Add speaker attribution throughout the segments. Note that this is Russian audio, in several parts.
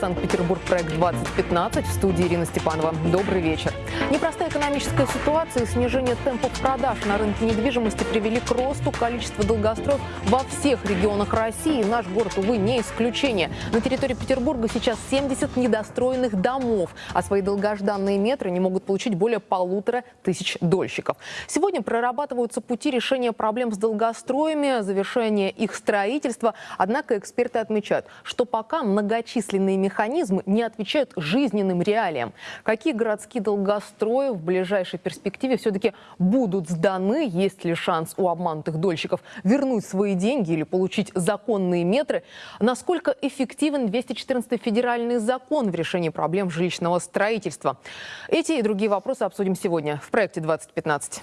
Speaker 1: «Санкт-Петербург. Проект 2015» в студии Ирина Степанова. Добрый вечер. Непростая экономическая ситуация и снижение темпов продаж на рынке недвижимости привели к росту количества долгостроев во всех регионах России. Наш город, увы, не исключение. На территории Петербурга сейчас 70 недостроенных домов, а свои долгожданные метры не могут получить более полутора тысяч дольщиков. Сегодня прорабатываются пути решения проблем с долгостроями, завершения их строительства. Однако эксперты отмечают, что пока многочисленные механизмы не отвечают жизненным реалиям. Какие городские долгострои в ближайшей перспективе все-таки будут сданы? Есть ли шанс у обманутых дольщиков вернуть свои деньги или получить законные метры? Насколько эффективен 214 федеральный закон в решении проблем жилищного строительства? Эти и другие вопросы обсудим сегодня в проекте 2015.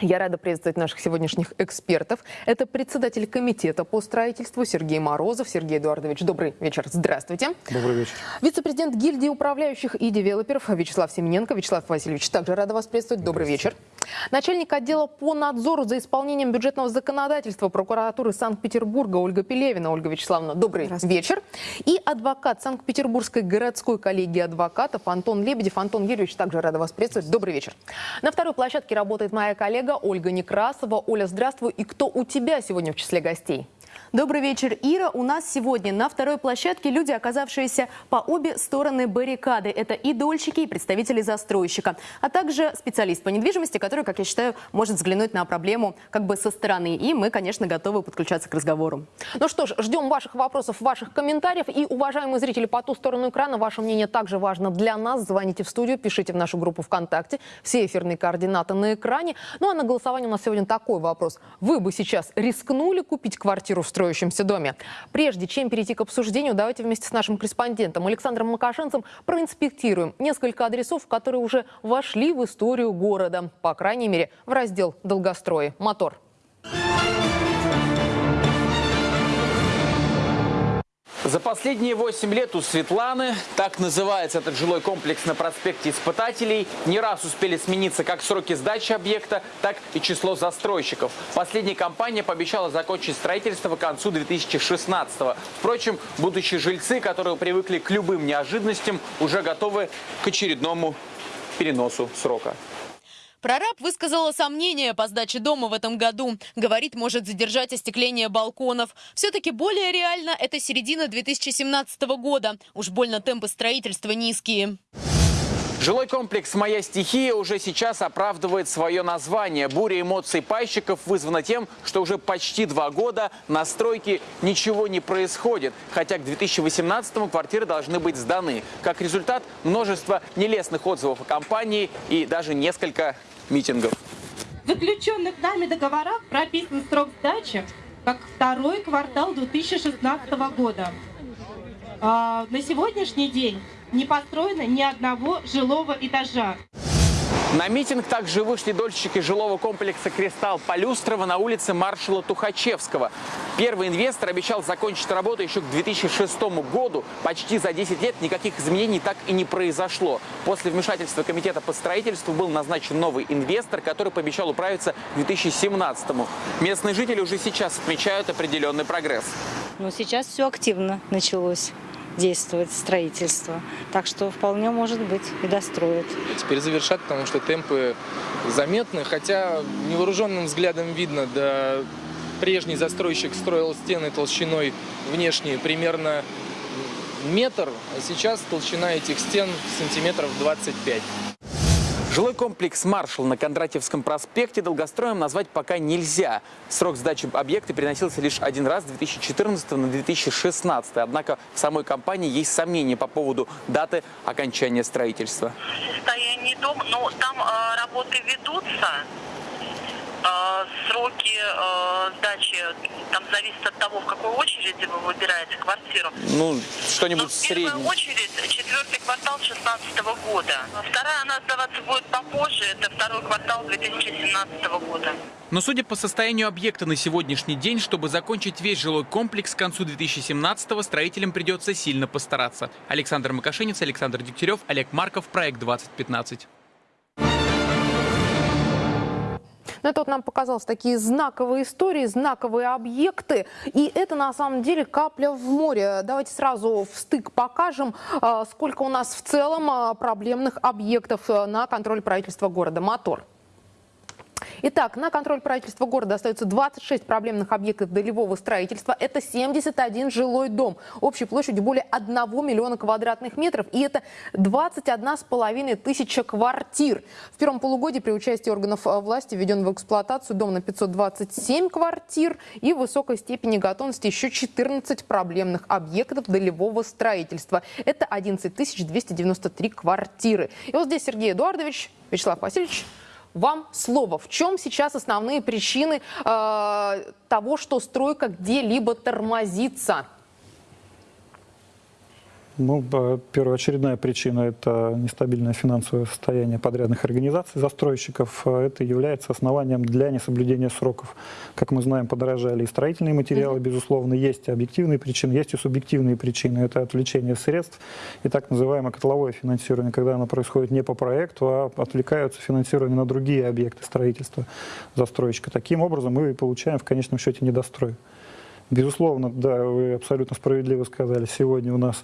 Speaker 1: Я рада приветствовать наших сегодняшних экспертов. Это председатель комитета по строительству Сергей Морозов. Сергей Эдуардович, добрый вечер. Здравствуйте.
Speaker 2: Добрый вечер.
Speaker 1: Вице-президент гильдии управляющих и девелоперов Вячеслав Семененко. Вячеслав Васильевич, также рада вас приветствовать. Добрый вечер. Начальник отдела по надзору за исполнением бюджетного законодательства прокуратуры Санкт-Петербурга Ольга Пелевина. Ольга Вячеславовна, добрый вечер. И адвокат Санкт-Петербургской городской коллегии адвокатов Антон Лебедев. Антон Юрьевич, также рада вас приветствовать. Добрый вечер. На второй площадке работает моя коллега Ольга Некрасова. Оля, здравствуй. И кто у тебя сегодня в числе гостей?
Speaker 3: Добрый вечер, Ира. У нас сегодня на второй площадке люди, оказавшиеся по обе стороны баррикады. Это и дольщики, и представители застройщика, а также специалист по недвижимости, который, как я считаю, может взглянуть на проблему как бы со стороны. И мы, конечно, готовы подключаться к разговору.
Speaker 1: Ну что ж, ждем ваших вопросов, ваших комментариев. И, уважаемые зрители, по ту сторону экрана, ваше мнение также важно для нас. Звоните в студию, пишите в нашу группу ВКонтакте. Все эфирные координаты на экране. Ну а на голосование у нас сегодня такой вопрос. Вы бы сейчас рискнули купить квартиру в строящемся доме. Прежде чем перейти к обсуждению, давайте вместе с нашим корреспондентом Александром Макашенцем проинспектируем несколько адресов, которые уже вошли в историю города. По крайней мере, в раздел «Долгострои». Мотор.
Speaker 4: За последние 8 лет у Светланы, так называется этот жилой комплекс на проспекте Испытателей, не раз успели смениться как сроки сдачи объекта, так и число застройщиков. Последняя компания пообещала закончить строительство к концу 2016 -го. Впрочем, будущие жильцы, которые привыкли к любым неожиданностям, уже готовы к очередному переносу срока.
Speaker 5: Прораб высказала сомнения по сдаче дома в этом году. Говорит, может задержать остекление балконов. Все-таки более реально это середина 2017 года. Уж больно темпы строительства низкие.
Speaker 4: Жилой комплекс «Моя стихия» уже сейчас оправдывает свое название. Буря эмоций пайщиков вызвана тем, что уже почти два года на стройке ничего не происходит. Хотя к 2018-му квартиры должны быть сданы. Как результат, множество нелестных отзывов о компании и даже несколько митингов.
Speaker 6: В заключенных нами договорах прописан срок сдачи как второй квартал 2016 года. А, на сегодняшний день не построено ни одного жилого этажа.
Speaker 4: На митинг также вышли дольщики жилого комплекса «Кристалл» Полюстрова на улице маршала Тухачевского. Первый инвестор обещал закончить работу еще к 2006 году. Почти за 10 лет никаких изменений так и не произошло. После вмешательства комитета по строительству был назначен новый инвестор, который пообещал управиться к 2017 -му. Местные жители уже сейчас отмечают определенный прогресс.
Speaker 7: Но сейчас все активно началось действовать строительство. Так что вполне может быть и достроят.
Speaker 8: Теперь завершат, потому что темпы заметны, хотя невооруженным взглядом видно, да прежний застройщик строил стены толщиной внешней примерно метр, а сейчас толщина этих стен сантиметров 25.
Speaker 4: Жилой комплекс «Маршал» на Кондратьевском проспекте долгостроем назвать пока нельзя. Срок сдачи объекта переносился лишь один раз с 2014 на 2016. Однако в самой компании есть сомнения по поводу даты окончания строительства.
Speaker 9: Состояние дома, ну там э, работы ведутся. А, сроки э, сдачи там зависит от того, в какой очереди вы выбираете квартиру.
Speaker 4: Ну, что-нибудь
Speaker 9: среднее. В первую очередь четвертый квартал 2016 года. Вторая она сдаваться будет попозже, это второй квартал 2017 года.
Speaker 4: Но судя по состоянию объекта на сегодняшний день, чтобы закончить весь жилой комплекс к концу 2017-го, строителям придется сильно постараться. Александр Макашенец, Александр Дегтярев, Олег Марков, Проект 2015.
Speaker 10: Ну, это вот нам показалось такие знаковые истории, знаковые объекты. И это на самом деле капля в море. Давайте сразу в стык покажем, а, сколько у нас в целом а, проблемных объектов а, на контроль правительства города. Мотор. Итак, на контроль правительства города остается 26 проблемных объектов долевого строительства. Это 71 жилой дом общей площадью более 1 миллиона квадратных метров. И это 21 с половиной тысяча квартир. В первом полугодии при участии органов э, власти введен в эксплуатацию дом на 527 квартир и в высокой степени готовности еще 14 проблемных объектов долевого строительства. Это 11 293 квартиры. И вот здесь Сергей Эдуардович, Вячеслав Васильевич, вам слово. В чем сейчас основные причины э, того, что стройка где-либо тормозится?
Speaker 2: Ну, первоочередная причина – это нестабильное финансовое состояние подрядных организаций, застройщиков. Это является основанием для несоблюдения сроков. Как мы знаем, подорожали и строительные материалы, безусловно. Есть объективные причины, есть и субъективные причины. Это отвлечение средств и так называемое котловое финансирование, когда оно происходит не по проекту, а отвлекаются финансирование на другие объекты строительства застройщика. Таким образом мы получаем в конечном счете недострой. Безусловно, да, вы абсолютно справедливо сказали. Сегодня у нас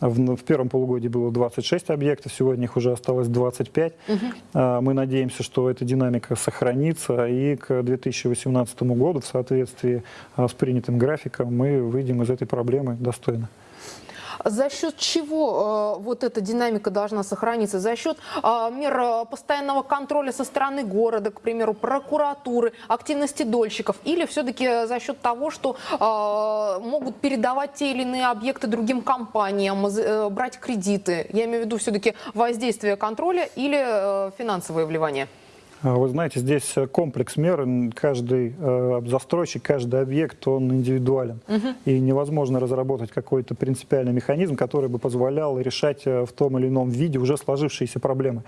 Speaker 2: в, в первом полугодии было 26 объектов, сегодня их уже осталось 25. Угу. Мы надеемся, что эта динамика сохранится, и к 2018 году в соответствии а, с принятым графиком мы выйдем из этой проблемы достойно.
Speaker 10: За счет чего э, вот эта динамика должна сохраниться? За счет э, мер э, постоянного контроля со стороны города, к примеру, прокуратуры, активности дольщиков? Или все-таки за счет того, что могут передавать те или иные объекты другим компаниям, брать кредиты? Я имею в виду все-таки воздействие контроля или финансовое вливание?
Speaker 2: А, вы знаете, здесь э, комплекс мер, каждый э, застройщик, каждый объект, он индивидуален. Угу. И невозможно разработать какой-то принципиальный механизм, который бы позволял решать э, в том или ином виде уже сложившиеся проблемы.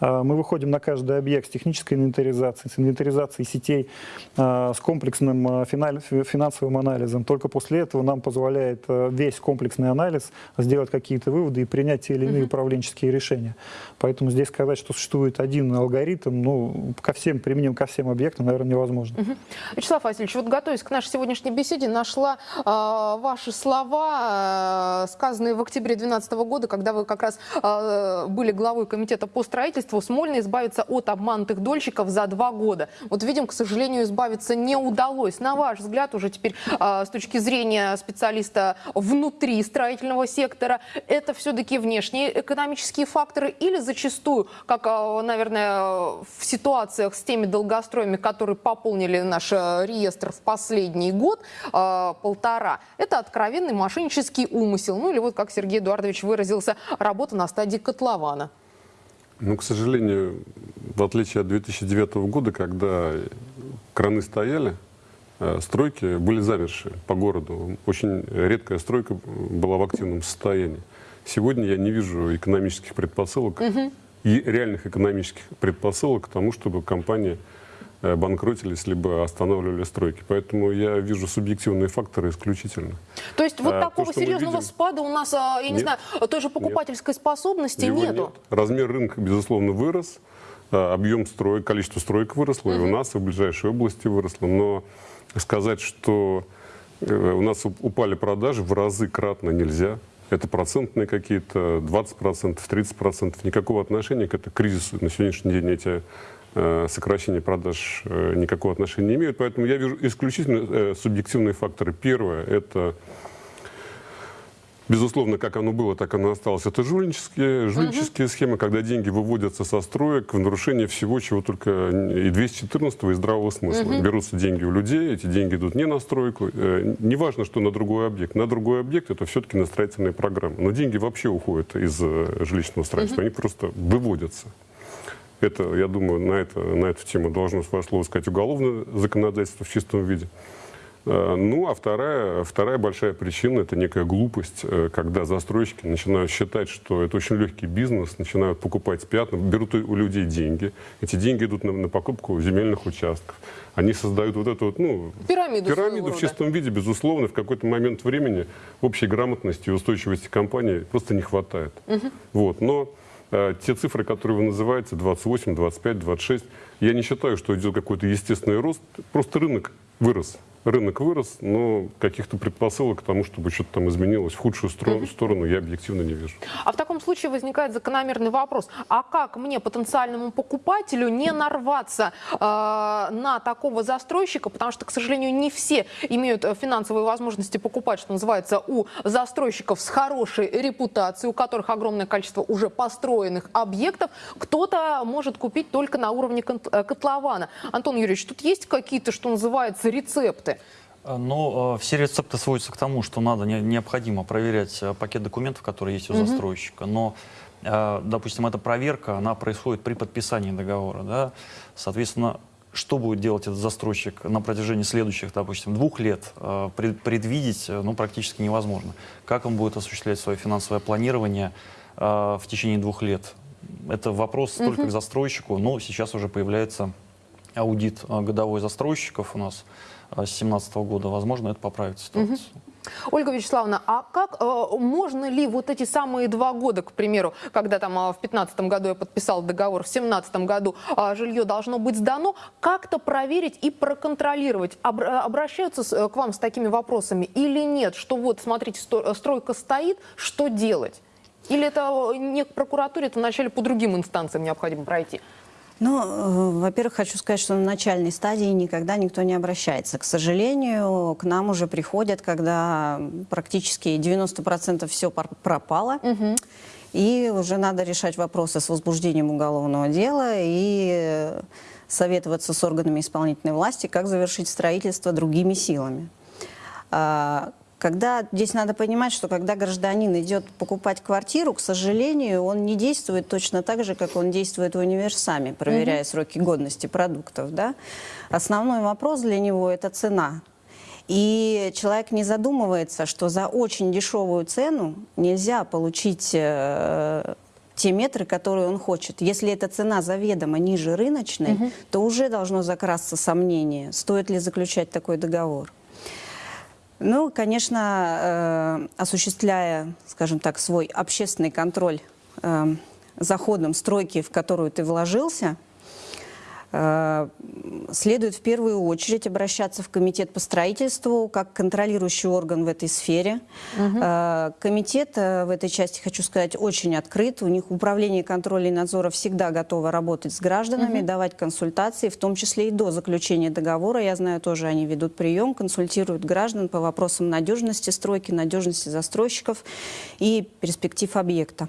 Speaker 2: А, мы выходим на каждый объект с технической инвентаризацией, с инвентаризацией сетей, а, с комплексным финансовым анализом. Только после этого нам позволяет весь комплексный анализ сделать какие-то выводы и принять те или иные угу. управленческие решения. Поэтому здесь сказать, что существует один алгоритм, ну, ко всем, применим ко всем объектам, наверное, невозможно.
Speaker 10: Угу. Вячеслав Васильевич, вот готовясь к нашей сегодняшней беседе, нашла э, ваши слова, э, сказанные в октябре 2012 года, когда вы как раз э, были главой комитета по строительству, Смольно избавиться от обманутых дольщиков за два года. Вот видим, к сожалению, избавиться не удалось. На ваш взгляд, уже теперь э, с точки зрения специалиста внутри строительного сектора, это все-таки внешние экономические факторы или зачастую, как, э, наверное, в ситуациях с теми долгостроями, которые пополнили наш э, реестр в последний год, полтора, это откровенный мошеннический умысел. Ну или вот, как Сергей Эдуардович выразился, работа на стадии котлована.
Speaker 11: Ну, к сожалению, в отличие от 2009 года, когда краны стояли, э, стройки были замершие по городу. Очень редкая стройка была в активном состоянии. Сегодня я не вижу экономических предпосылок угу и реальных экономических предпосылок к тому, чтобы компании э, банкротились, либо останавливали стройки. Поэтому я вижу субъективные факторы исключительно.
Speaker 10: То есть вот а, такого то, серьезного видим... спада у нас, а, я нет, не знаю, той же покупательской нет. способности нету? Нет.
Speaker 11: Размер рынка, безусловно, вырос, объем строек, количество строек выросло, угу. и у нас, и в ближайшей области выросло. Но сказать, что э, у нас упали продажи в разы кратно нельзя. Это процентные какие-то, 20%, 30%. Никакого отношения к этому кризису на сегодняшний день эти э, сокращения продаж э, никакого отношения не имеют. Поэтому я вижу исключительно э, субъективные факторы. Первое – это Безусловно, как оно было, так оно осталось. Это жульнические, жульнические угу. схемы, когда деньги выводятся со строек в нарушение всего, чего только и 214 и здравого смысла. Угу. Берутся деньги у людей, эти деньги идут не на стройку. Э, неважно, что на другой объект. На другой объект это все-таки на строительные программы. Но деньги вообще уходят из э, жилищного строительства. Угу. Они просто выводятся. Это, я думаю, на, это, на эту тему должно свое слово сказать уголовное законодательство в чистом виде. Э, ну, а вторая, вторая большая причина – это некая глупость, э, когда застройщики начинают считать, что это очень легкий бизнес, начинают покупать пятна, берут у людей деньги. Эти деньги идут на, на покупку земельных участков. Они создают вот эту вот, ну,
Speaker 10: пирамиду,
Speaker 11: пирамиду в чистом виде, безусловно. В какой-то момент времени общей грамотности и устойчивости компании просто не хватает. Угу. Вот. Но те цифры, которые вы называете, 28, 25, 26, я не считаю, что идет какой-то естественный рост. Просто рынок вырос рынок вырос, но каких-то предпосылок к тому, чтобы что-то там изменилось в худшую сторону, сторону я объективно не вижу.
Speaker 10: А в таком случае возникает закономерный вопрос. А как мне, потенциальному покупателю, не нарваться э, на такого застройщика? Потому что, к сожалению, не все имеют э, финансовые возможности покупать, что называется, у застройщиков с хорошей репутацией, у которых огромное количество уже построенных объектов. Кто-то может купить только на уровне э, котлована. Антон Юрьевич, тут есть какие-то, что называется, рецепты?
Speaker 12: Э, но э, все рецепты сводятся к тому, что надо не, необходимо проверять э, пакет документов, которые есть у угу. застройщика. Но, допустим, эта проверка, она происходит при подписании договора. Да? Соответственно, что будет делать этот застройщик на протяжении следующих, допустим, двух лет, пред, предвидеть ну, практически невозможно. Как он будет осуществлять свое финансовое планирование в течение двух лет? Это вопрос угу. только к застройщику, но сейчас уже появляется аудит годовой застройщиков у нас 2017 года. Возможно, это поправит ситуацию. Угу.
Speaker 10: Ольга Вячеславовна, а как э, можно ли вот эти самые два года, к примеру, когда там э, в 2015 году я подписал договор, в 2017 году э, жилье должно быть сдано, как-то проверить и проконтролировать? Об, э, обращаются с, э, к вам с такими вопросами или нет? Что вот, смотрите, сто, стройка стоит, что делать? Или это не к прокуратуре, это вначале по другим инстанциям необходимо пройти?
Speaker 13: Ну, э, во-первых, хочу сказать, что на начальной стадии никогда никто не обращается. К сожалению, к нам уже приходят, когда практически 90% все пропало. Угу. И уже надо решать вопросы с возбуждением уголовного дела и советоваться с органами исполнительной власти, как завершить строительство другими силами. Когда, здесь надо понимать, что когда гражданин идет покупать квартиру, к сожалению, он не действует точно так же, как он действует в универсаме, проверяя угу. сроки годности продуктов. Да? Основной вопрос для него – это цена. И человек не задумывается, что за очень дешевую цену нельзя получить э, те метры, которые он хочет. Если эта цена заведомо ниже рыночной, угу. то уже должно закрасться сомнение, стоит ли заключать такой договор. Ну, конечно, э, осуществляя, скажем так, свой общественный контроль э, за ходом стройки, в которую ты вложился, следует в первую очередь обращаться в комитет по строительству как контролирующий орган в этой сфере. Угу. Комитет э, в этой части, хочу сказать, очень открыт. У них управление контроля и надзора всегда готово работать с гражданами, угу. давать консультации, в том числе и до заключения договора. Я знаю, тоже они ведут прием, консультируют граждан по вопросам надежности стройки, надежности застройщиков и перспектив объекта.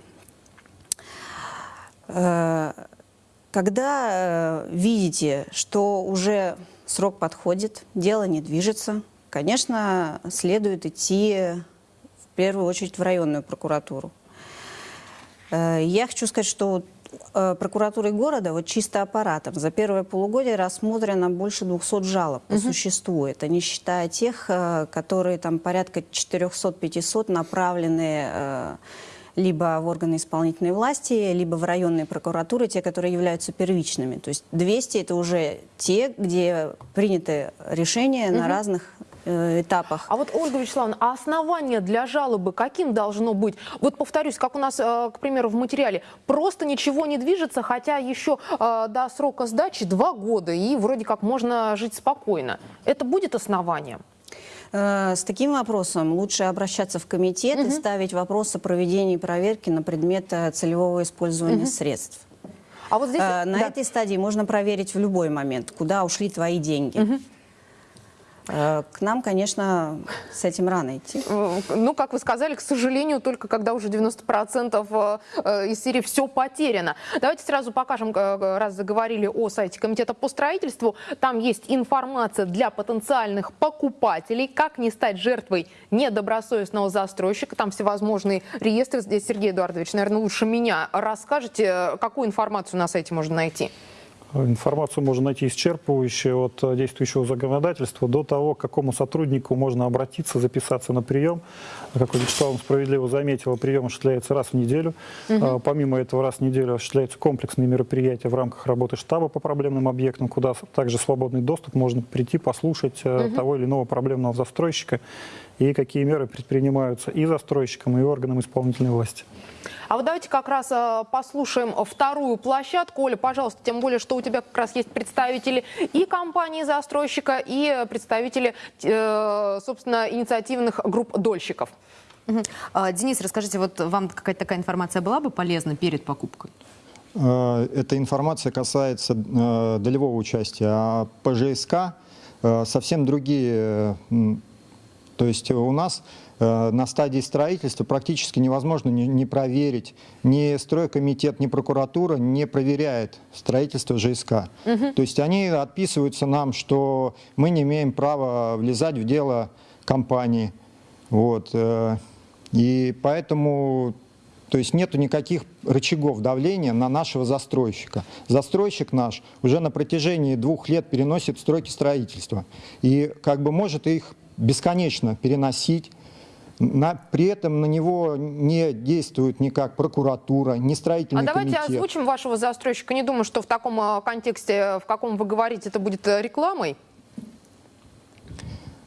Speaker 13: Когда э, видите, что уже срок подходит, дело не движется, конечно, следует идти в первую очередь в районную прокуратуру. Э, я хочу сказать, что э, прокуратурой города, вот чисто аппаратом, за первое полугодие рассмотрено больше 200 жалоб по угу. существу. Это не считая тех, которые там порядка 400-500 направлены либо в органы исполнительной власти, либо в районные прокуратуры, те, которые являются первичными. То есть 200 – это уже те, где приняты решения угу. на разных э, этапах.
Speaker 10: А вот, Ольга Вячеславовна, а основание для жалобы каким должно быть? Вот повторюсь, как у нас, э, к примеру, в материале, просто ничего не движется, хотя еще э, до срока сдачи два года, и вроде как можно жить спокойно. Это будет основанием?
Speaker 13: Э, с таким вопросом лучше обращаться в комитет угу. и ставить вопрос о проведении проверки на предмет э, целевого использования угу. средств. А вот здесь, э, на да. этой стадии можно проверить в любой момент, куда ушли твои деньги. Угу. Э, к нам, конечно, с этим рано идти.
Speaker 10: Ну, как вы сказали, к сожалению, только когда уже 90% э, из серии все потеряно. Давайте сразу покажем, э, раз заговорили о сайте Комитета по строительству. Там есть информация для потенциальных покупателей, как не стать жертвой недобросовестного застройщика. Там всевозможные реестры. Здесь Сергей Эдуардович, наверное, лучше меня расскажете, какую информацию на сайте можно найти.
Speaker 2: Информацию можно найти исчерпывающую от э, действующего законодательства до того, к какому сотруднику можно обратиться, записаться на прием. Как Вячеслав справедливо заметила, прием осуществляется раз в неделю. Угу. Помимо этого, раз в неделю осуществляются комплексные мероприятия в рамках работы штаба по проблемным объектам, куда также свободный доступ, можно прийти, послушать угу. того или иного проблемного застройщика и какие меры предпринимаются и застройщиком, и органам исполнительной власти.
Speaker 10: А вот давайте как раз э, послушаем вторую площадку. Оля, пожалуйста, тем более, что у тебя как раз есть представители и компании-застройщика, и представители, э, собственно, инициативных групп дольщиков.
Speaker 3: А, Денис, расскажите, вот вам какая-то такая информация была бы полезна перед покупкой?
Speaker 14: Э, Эта информация касается долевого участия, а ПЖСК совсем другие. То есть у нас на стадии строительства практически невозможно не, не проверить. Ни стройкомитет, ни прокуратура не проверяет строительство ЖСК. То есть они отписываются нам, что мы не имеем права влезать в дело компании. Вот. э, И поэтому то есть нету никаких рычагов давления на нашего застройщика. Застройщик наш уже на протяжении двух лет переносит стройки строительства. И как бы может их бесконечно переносить. На- при этом на него не действует никак прокуратура,
Speaker 10: А
Speaker 14: строительный
Speaker 10: давайте
Speaker 14: комитет.
Speaker 10: озвучим вашего застройщика. Не думаю, что в таком э, контексте, в каком вы говорите, это будет э, рекламой.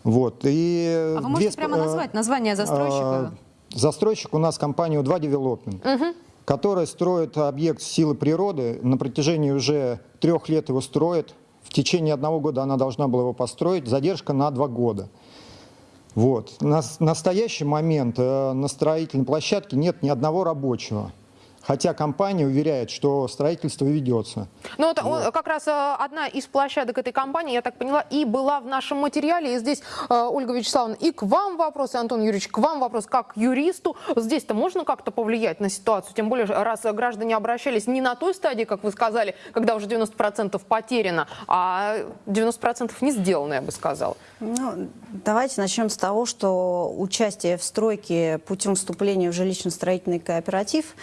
Speaker 14: Вот. И
Speaker 3: А вы можете прямо
Speaker 14: э,
Speaker 3: назвать название застройщика?
Speaker 14: Застройщик у нас компания У2 Development, которая строит объект силы природы. На протяжении уже трех лет его строит. В течение одного года она должна была его построить. Задержка на два года. Вот. На настоящий момент э, на строительной площадке нет ни одного рабочего. Хотя компания уверяет, что строительство ведется.
Speaker 10: Ну, вот, он- как раз э, одна из площадок этой компании, я так поняла, и была в нашем материале. И здесь, э, Ольга Вячеславовна, и к вам вопрос, и Антон Юрьевич, к вам вопрос, как к юристу. Здесь-то можно как-то повлиять на ситуацию? Тем более, раз граждане обращались не на той стадии, как вы сказали, когда уже 90% потеряно, а 90% не сделано, я бы сказала.
Speaker 13: Ну, давайте начнем с того, что участие в стройке путем вступления в жилищно-строительный кооператив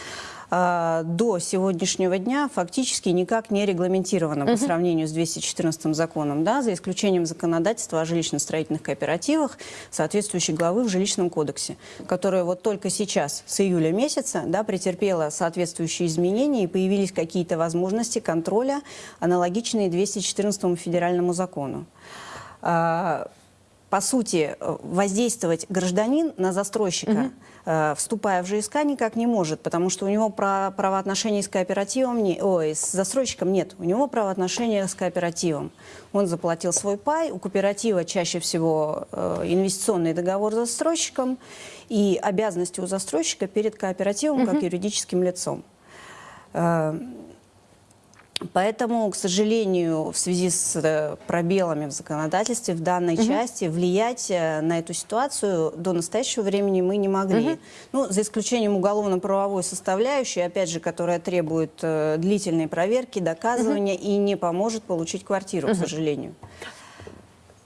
Speaker 13: до сегодняшнего дня фактически никак не регламентировано по сравнению с 214 законом, да, за исключением законодательства о жилищно-строительных кооперативах, соответствующей главы в жилищном кодексе, которая вот только сейчас, с июля месяца, да, претерпела соответствующие изменения и появились какие-то возможности контроля, аналогичные 214 федеральному закону. А, по сути, э, воздействовать гражданин на застройщика, э, вступая в ЖСК, никак не может, потому что у него правоотношений с кооперативом, не, ой, с застройщиком нет, у него правоотношения с кооперативом. Он заплатил свой пай, у кооператива чаще всего э, инвестиционный договор с застройщиком и обязанности у застройщика перед кооперативом как юридическим лицом. Поэтому, к сожалению, в связи с э, пробелами в законодательстве в данной части влиять э, на эту ситуацию до настоящего времени мы не могли. Ну, за исключением уголовно-правовой составляющей, опять же, которая требует э, длительной проверки, доказывания и не поможет получить квартиру, к сожалению.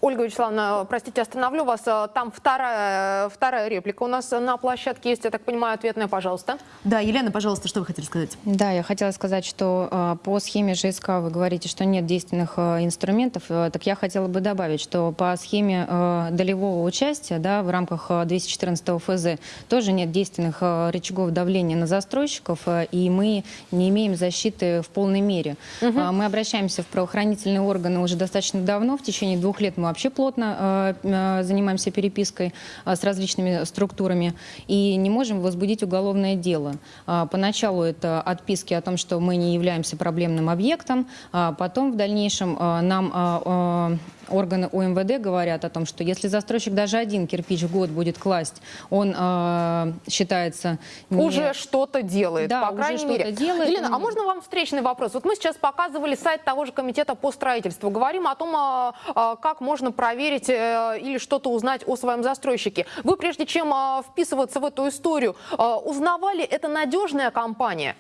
Speaker 10: Ольга Вячеславовна, простите, остановлю вас. Э, Там вторая, вторая реплика у нас на площадке есть, я так понимаю, ответная, пожалуйста.
Speaker 3: Да, Елена, пожалуйста, что вы хотели сказать?
Speaker 15: Да, я хотела сказать, что э, по схеме ЖСК вы говорите, что нет действенных э, инструментов. Так я хотела бы добавить, что по схеме долевого участия да, в рамках э, 214 ФЗ тоже нет действенных рычагов давления на застройщиков, и мы не имеем защиты в полной мере. Э, мы обращаемся в правоохранительные органы уже достаточно давно, в течение двух лет мы вообще плотно э, э, занимаемся перепиской э, с различными структурами и не можем возбудить уголовное дело. Поначалу это отписки о том, что мы не являемся проблемным объектом, потом в дальнейшем нам органы УМВД говорят о том, что если застройщик даже один кирпич в год будет класть, он а, считается не-
Speaker 10: Уже что-то делает,
Speaker 15: Да,
Speaker 10: по крайней мере.
Speaker 15: делает.
Speaker 10: Елена, а можно вам встречный вопрос? Вот мы сейчас показывали сайт того же комитета по строительству. Говорим о том, а, а, как можно проверить э, или что-то узнать о своем застройщике. Вы, прежде чем а, вписываться в эту историю, а, узнавали, это надежная компания?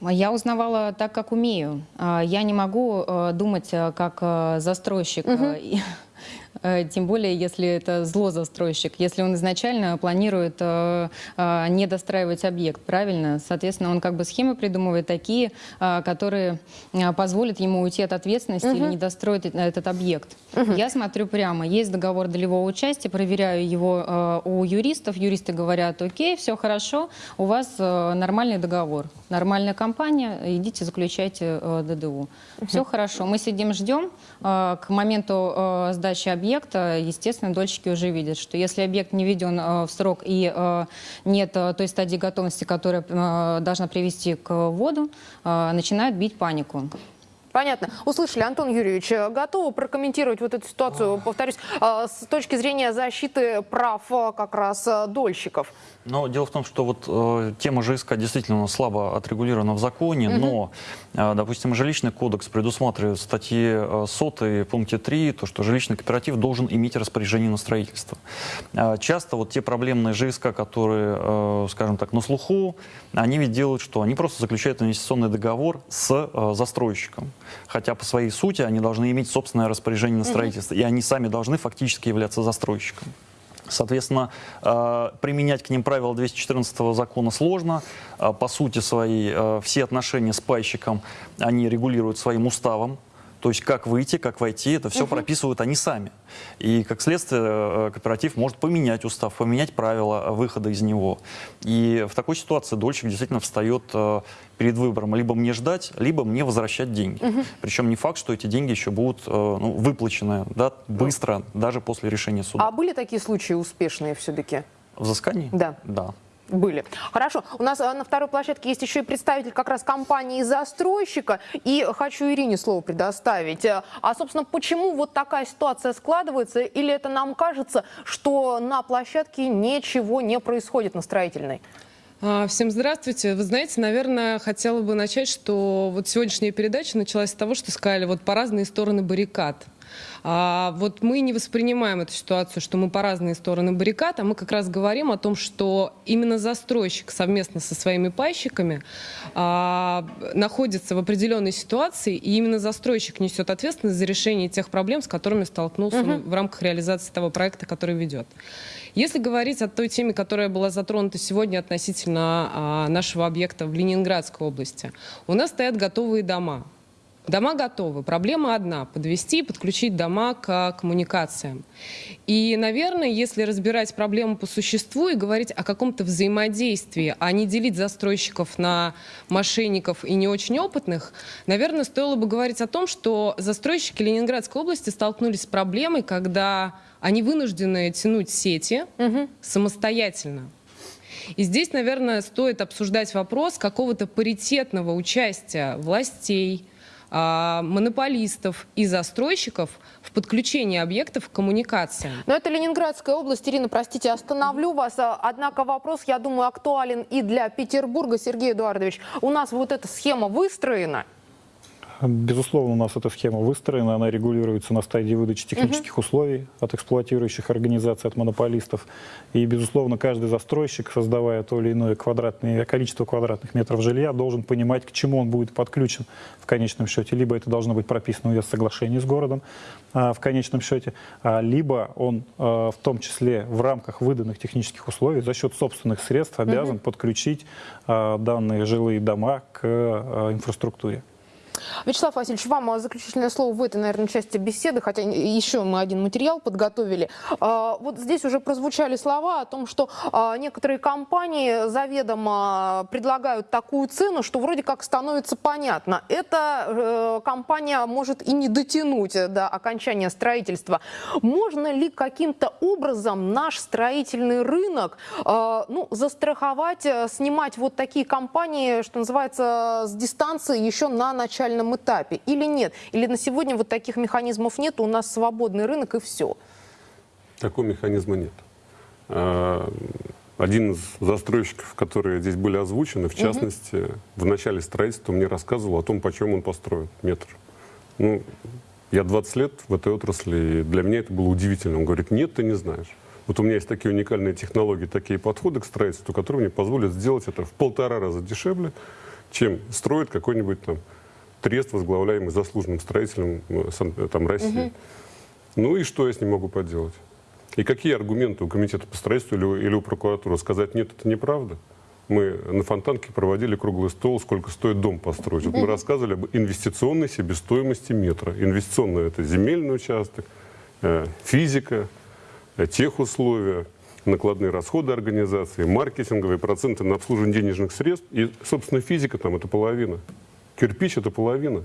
Speaker 15: Я узнавала так, как умею. А, Я не могу э, думать э, как застройщик. э, Тем более, если это зло-застройщик, если он изначально планирует э, э, не достраивать объект, правильно? Соответственно, он как бы схемы придумывает такие, э, которые э, позволят ему уйти от ответственности или не достроить э- этот объект. Я смотрю прямо, есть договор долевого участия, проверяю его э, у юристов, юристы говорят, окей, все хорошо, у вас э, нормальный договор, нормальная компания, идите заключайте э, ДДУ. Все хорошо, мы сидим, ждем, э, к моменту э, сдачи объекта объект, э, естественно, дольщики уже видят, что если объект не введен э, в срок и э, нет э, той стадии готовности, которая должна привести к вводу, начинают бить панику.
Speaker 10: Понятно. Услышали, Антон Юрьевич, готовы прокомментировать вот эту ситуацию, повторюсь, с точки зрения защиты прав как раз дольщиков?
Speaker 12: Но дело в том, что вот э, тема ЖСК действительно слабо отрегулирована в законе, но, э, допустим, жилищный кодекс предусматривает в статье э, 100 пункте 3, то, что жилищный кооператив должен иметь распоряжение на строительство. Э, часто вот те проблемные ЖСК, которые, э, скажем так, на слуху, они ведь делают что? Они просто заключают инвестиционный договор с э, застройщиком. Хотя по своей сути они должны иметь собственное распоряжение на строительство, и они сами должны фактически являться застройщиком. Соответственно, э, применять к ним правила 214 закона сложно. Э, По сути своей, э, все отношения с пайщиком, они регулируют своим уставом. То есть как выйти, как войти, это все прописывают они сами. И как следствие э, кооператив может поменять устав, поменять правила выхода из него. И в такой ситуации дольщик действительно встает э, перед выбором либо мне ждать, либо мне возвращать деньги. Причем не факт, что эти деньги еще будут э, ну, выплачены да, быстро, даже после решения суда.
Speaker 10: А были такие случаи успешные все-таки?
Speaker 12: Взыскание?
Speaker 10: Да.
Speaker 12: Да.
Speaker 10: Были. Хорошо. У нас э, на второй площадке есть еще и представитель как раз компании-застройщика. И хочу Ирине слово предоставить. Э, А, собственно, почему вот такая ситуация складывается? Или это нам кажется, что на площадке ничего не происходит на строительной?
Speaker 16: А, Всем здравствуйте. Вы знаете, наверное, хотела бы начать, что вот сегодняшняя передача началась с того, что сказали вот по разные стороны баррикад. А вот мы не воспринимаем эту ситуацию, что мы по разные стороны баррикад, а мы как раз говорим о том, что именно застройщик совместно со своими пайщиками а, находится в определенной ситуации, и именно застройщик несет ответственность за решение тех проблем, с которыми столкнулся он в рамках реализации того проекта, который ведет. Если говорить о той теме, которая была затронута сегодня относительно а, нашего объекта в Ленинградской области, у нас стоят готовые дома. Дома готовы. Проблема одна – подвести и подключить дома к коммуникациям. И, наверное, если разбирать проблему по существу и говорить о каком-то взаимодействии, а не делить застройщиков на мошенников и не очень опытных, наверное, стоило бы говорить о том, что застройщики Ленинградской области столкнулись с проблемой, когда они вынуждены тянуть сети самостоятельно. И здесь, наверное, стоит обсуждать вопрос какого-то паритетного участия властей, а, монополистов и застройщиков в подключении объектов к коммуникациям.
Speaker 10: Но это Ленинградская область. Ирина, простите, остановлю вас. А, Однако вопрос, я думаю, актуален и для Петербурга. Сергей Эдуардович, у нас вот эта схема выстроена.
Speaker 2: Безусловно, у нас эта схема выстроена, она регулируется на стадии выдачи технических условий от эксплуатирующих организаций, от монополистов. И, безусловно, каждый застройщик, создавая то или иное квадратное, количество квадратных метров жилья, должен понимать, к чему он будет подключен в конечном счете. Либо это должно быть прописано в соглашении с городом а, в конечном счете, а, либо он а, в том числе в рамках выданных технических условий за счет собственных средств обязан подключить а, данные жилые дома к а, инфраструктуре.
Speaker 10: Вячеслав Васильевич, вам а, заключительное слово в этой, наверное, части беседы, хотя еще мы один материал подготовили. А, Вот здесь уже прозвучали слова о том, что а, некоторые компании заведомо предлагают такую цену, что вроде как становится понятно. Эта э, компания может и не дотянуть э, до окончания строительства. Можно ли каким-то образом наш строительный рынок ну, застраховать, э, снимать вот такие компании, что называется, с дистанции еще на начальном этапе? Или нет? Или на сегодня вот таких механизмов нет, у нас свободный рынок и все?
Speaker 11: Такого механизма нет. А, Один из застройщиков, которые здесь были озвучены, в частности, в начале строительства мне рассказывал о том, почем он построит метр. Ну, я 20 лет в этой отрасли, и для меня это было удивительно. Он говорит, нет, ты не знаешь. Вот у меня есть такие уникальные технологии, такие подходы к строительству, которые мне позволят сделать это в полтора раза дешевле, чем строит какой-нибудь там трест, возглавляемый заслуженным строителем э, э, там, России. Ну и что я с ним могу поделать? И какие аргументы у комитета по строительству или, у- или у прокуратуры? Сказать, нет, это неправда. Мы на Фонтанке проводили круглый стол, сколько стоит дом построить. Вот мы рассказывали об инвестиционной себестоимости метра. Инвестиционная – это земельный участок, э, физика, техусловия, накладные расходы организации, маркетинговые проценты на обслуживание денежных средств. И, собственно, физика там – это половина. Кирпич – это половина.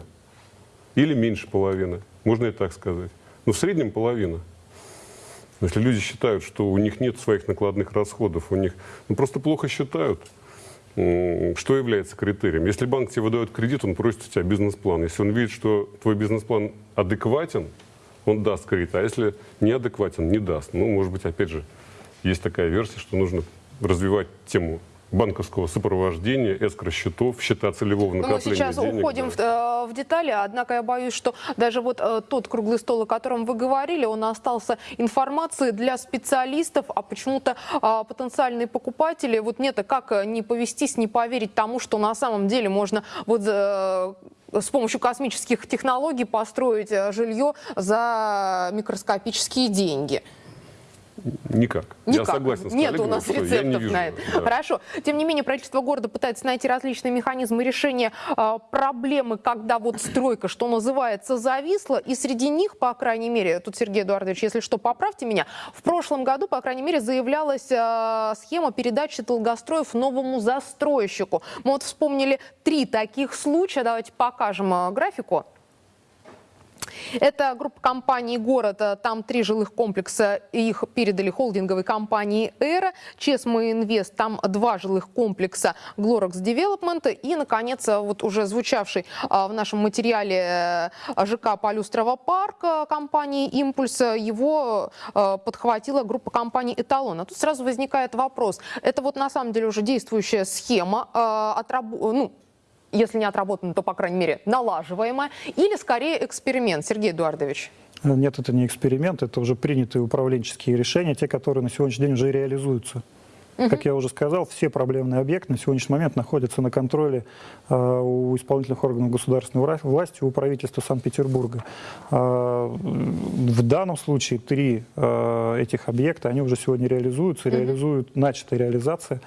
Speaker 11: Или меньше половины. Можно и так сказать. Но в среднем половина. Если люди считают, что у них нет своих накладных расходов, у них ну, просто плохо считают, что является критерием? Если банк тебе выдает кредит, он просит у тебя бизнес-план. Если он видит, что твой бизнес-план адекватен, он даст кредит. А если неадекватен, не даст. Ну, может быть, опять же, есть такая версия, что нужно развивать тему банковского сопровождения, эскро-счетов, счета целевого
Speaker 10: Ну, Мы
Speaker 11: накопления
Speaker 10: сейчас
Speaker 11: денег.
Speaker 10: уходим
Speaker 11: да.
Speaker 10: в, э, в детали, однако я боюсь, что даже вот э, тот круглый стол, о котором вы говорили, он остался информацией для специалистов, а почему-то а, потенциальные покупатели, вот нет, а как э, не повестись, не поверить тому, что на самом деле можно вот э, с помощью космических технологий построить э, жилье за микроскопические деньги.
Speaker 11: Никак.
Speaker 10: Никак.
Speaker 11: Я согласен с
Speaker 10: Нет у нас
Speaker 11: что я не
Speaker 10: рецептов
Speaker 11: вижу,
Speaker 10: на это.
Speaker 11: да.
Speaker 10: Хорошо. Тем не менее, правительство города пытается найти различные механизмы решения а, проблемы, когда вот стройка, что называется, зависла. И среди них, по крайней мере, тут Сергей Эдуардович, если что, поправьте меня, в прошлом году, по крайней мере, заявлялась а, схема передачи долгостроев новому застройщику. Мы вот вспомнили три таких случая. Давайте покажем а, графику. Это группа компаний «Город». Там три жилых комплекса. Их передали холдинговой компании «Эра». Чесма Инвест. Там два жилых комплекса «Glorax Development». И, наконец, вот уже звучавший а, в нашем материале э, ЖК «Полюстрова парк» компании «Импульс». Его э, подхватила группа компаний «Эталон». А тут сразу возникает вопрос. Это вот на самом деле уже действующая схема, отраб- ну, если не отработана, то, по крайней мере, налаживаемая, или скорее эксперимент, Сергей Эдуардович?
Speaker 2: Нет, это не эксперимент, это уже принятые управленческие решения, те, которые на сегодняшний день уже реализуются. Как я уже сказал, все проблемные объекты на сегодняшний момент находятся на контроле э, у исполнительных органов государственной власти, у правительства Санкт-Петербурга. Э, в данном случае три э, этих объекта, они уже сегодня реализуются, реализуют, начата реализация.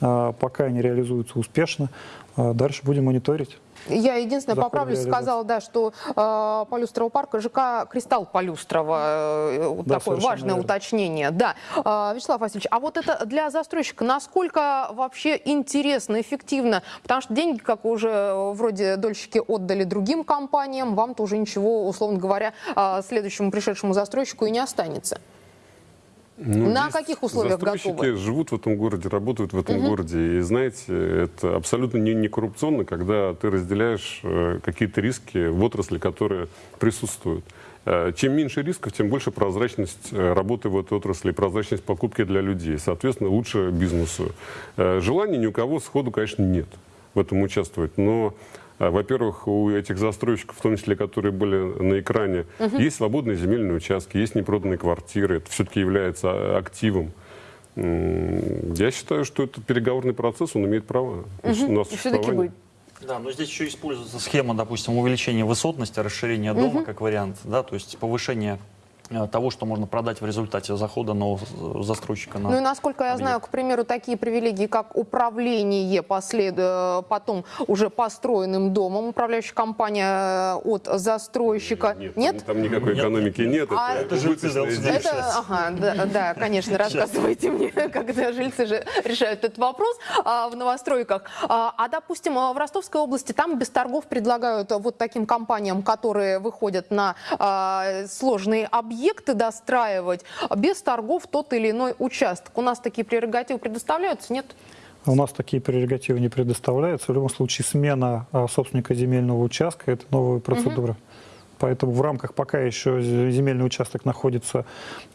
Speaker 2: Э, пока они реализуются успешно, э, дальше будем мониторить.
Speaker 10: Я единственное
Speaker 2: Закон
Speaker 10: поправлюсь,
Speaker 2: реализации.
Speaker 10: сказала, да, что э, Полюстрова парка ЖК «Кристалл Полюстрова». э, вот
Speaker 2: Да,
Speaker 10: такое важное
Speaker 2: верно.
Speaker 10: уточнение. Да. Э, Вячеслав Васильевич, а вот это для застройщика насколько вообще интересно, эффективно? Потому что деньги, как уже э, вроде дольщики отдали другим компаниям, вам-то уже ничего, условно говоря, следующему пришедшему застройщику и не останется.
Speaker 11: Ну,
Speaker 10: На каких условиях
Speaker 11: застройщики
Speaker 10: готовы?
Speaker 11: живут в этом городе, работают в этом
Speaker 10: Мгм.
Speaker 11: городе. И знаете, это абсолютно не, не коррупционно, когда ты разделяешь э, какие-то риски в отрасли, которые присутствуют. Э, Чем меньше рисков, тем больше прозрачность э, работы в этой отрасли, прозрачность покупки для людей. Соответственно, лучше бизнесу. Э, Желания ни у кого сходу, конечно, нет в этом участвовать. Но Во-первых, у этих застройщиков, в том числе, которые были на экране,
Speaker 17: Мгм.
Speaker 11: есть свободные земельные участки, есть непроданные квартиры. Это все-таки является а, активом. Я считаю, что этот переговорный процесс, он имеет право на
Speaker 10: Мгм.
Speaker 11: на существование.
Speaker 12: Да, но здесь еще используется схема, допустим, увеличения высотности, расширения дома
Speaker 10: Мгм.
Speaker 12: как вариант, да, то есть повышение того, что можно продать в результате захода нового э, застройщика на
Speaker 10: Ну и насколько я знаю, к примеру, такие привилегии, как управление послед... э, потом уже построенным домом, управляющая компания э, от застройщика. Нет?
Speaker 11: Там никакой экономики нет.
Speaker 10: А-
Speaker 11: это,
Speaker 10: Это
Speaker 12: жильцы.
Speaker 10: Это, ага, да, да, конечно, рассказывайте мне, когда жильцы же решают этот вопрос а, в новостройках. А, а, допустим, а, в Ростовской области там без торгов предлагают вот таким компаниям, которые выходят на а, сложные объекты достраивать, а, без торгов тот или иной участок. У нас такие прерогативы предоставляются, нет?
Speaker 2: У нас такие прерогативы не предоставляются. В любом случае, смена а, собственника земельного участка – это новая процедура. Поэтому в рамках, пока еще земельный участок находится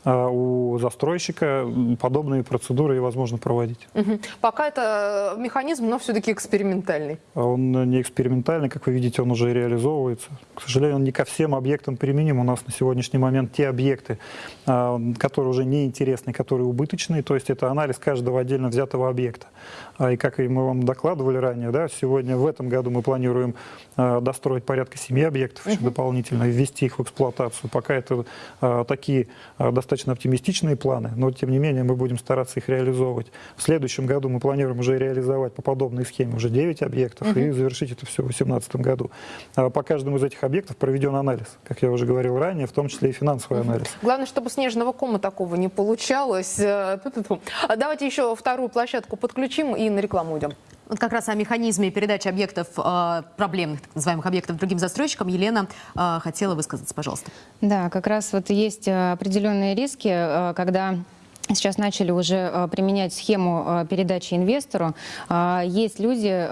Speaker 2: а, у застройщика, подобные процедуры и возможно проводить.
Speaker 10: Мгм. Пока это э, механизм, но все-таки экспериментальный.
Speaker 2: Он не экспериментальный, как вы видите, он уже и реализовывается. К сожалению, он не ко всем объектам применим. У нас на сегодняшний момент те объекты, а, которые уже неинтересны, которые убыточные, то есть это анализ каждого отдельно взятого объекта. А, И как и мы вам докладывали ранее, да, сегодня в этом году мы планируем достроить порядка семи объектов еще дополнительно, и ввести их в эксплуатацию. Пока это а, такие а, достаточно оптимистичные планы, но тем не менее мы будем стараться их реализовывать. В следующем году мы планируем уже реализовать по подобной схеме уже 9 объектов
Speaker 10: Мгм.
Speaker 2: и завершить это все в 2018 году. А По каждому из этих объектов проведен анализ, как я уже говорил ранее, в том числе и финансовый анализ.
Speaker 10: Главное, чтобы снежного кома такого не получалось. Э, Давайте еще вторую площадку подключим и на рекламу уйдем.
Speaker 3: Вот как раз о механизме передачи объектов, э, проблемных так называемых объектов другим застройщикам Елена э, хотела высказаться, пожалуйста.
Speaker 15: Да, как раз вот есть э, определенные риски, когда Сейчас начали уже применять схему передачи инвестору. Есть люди,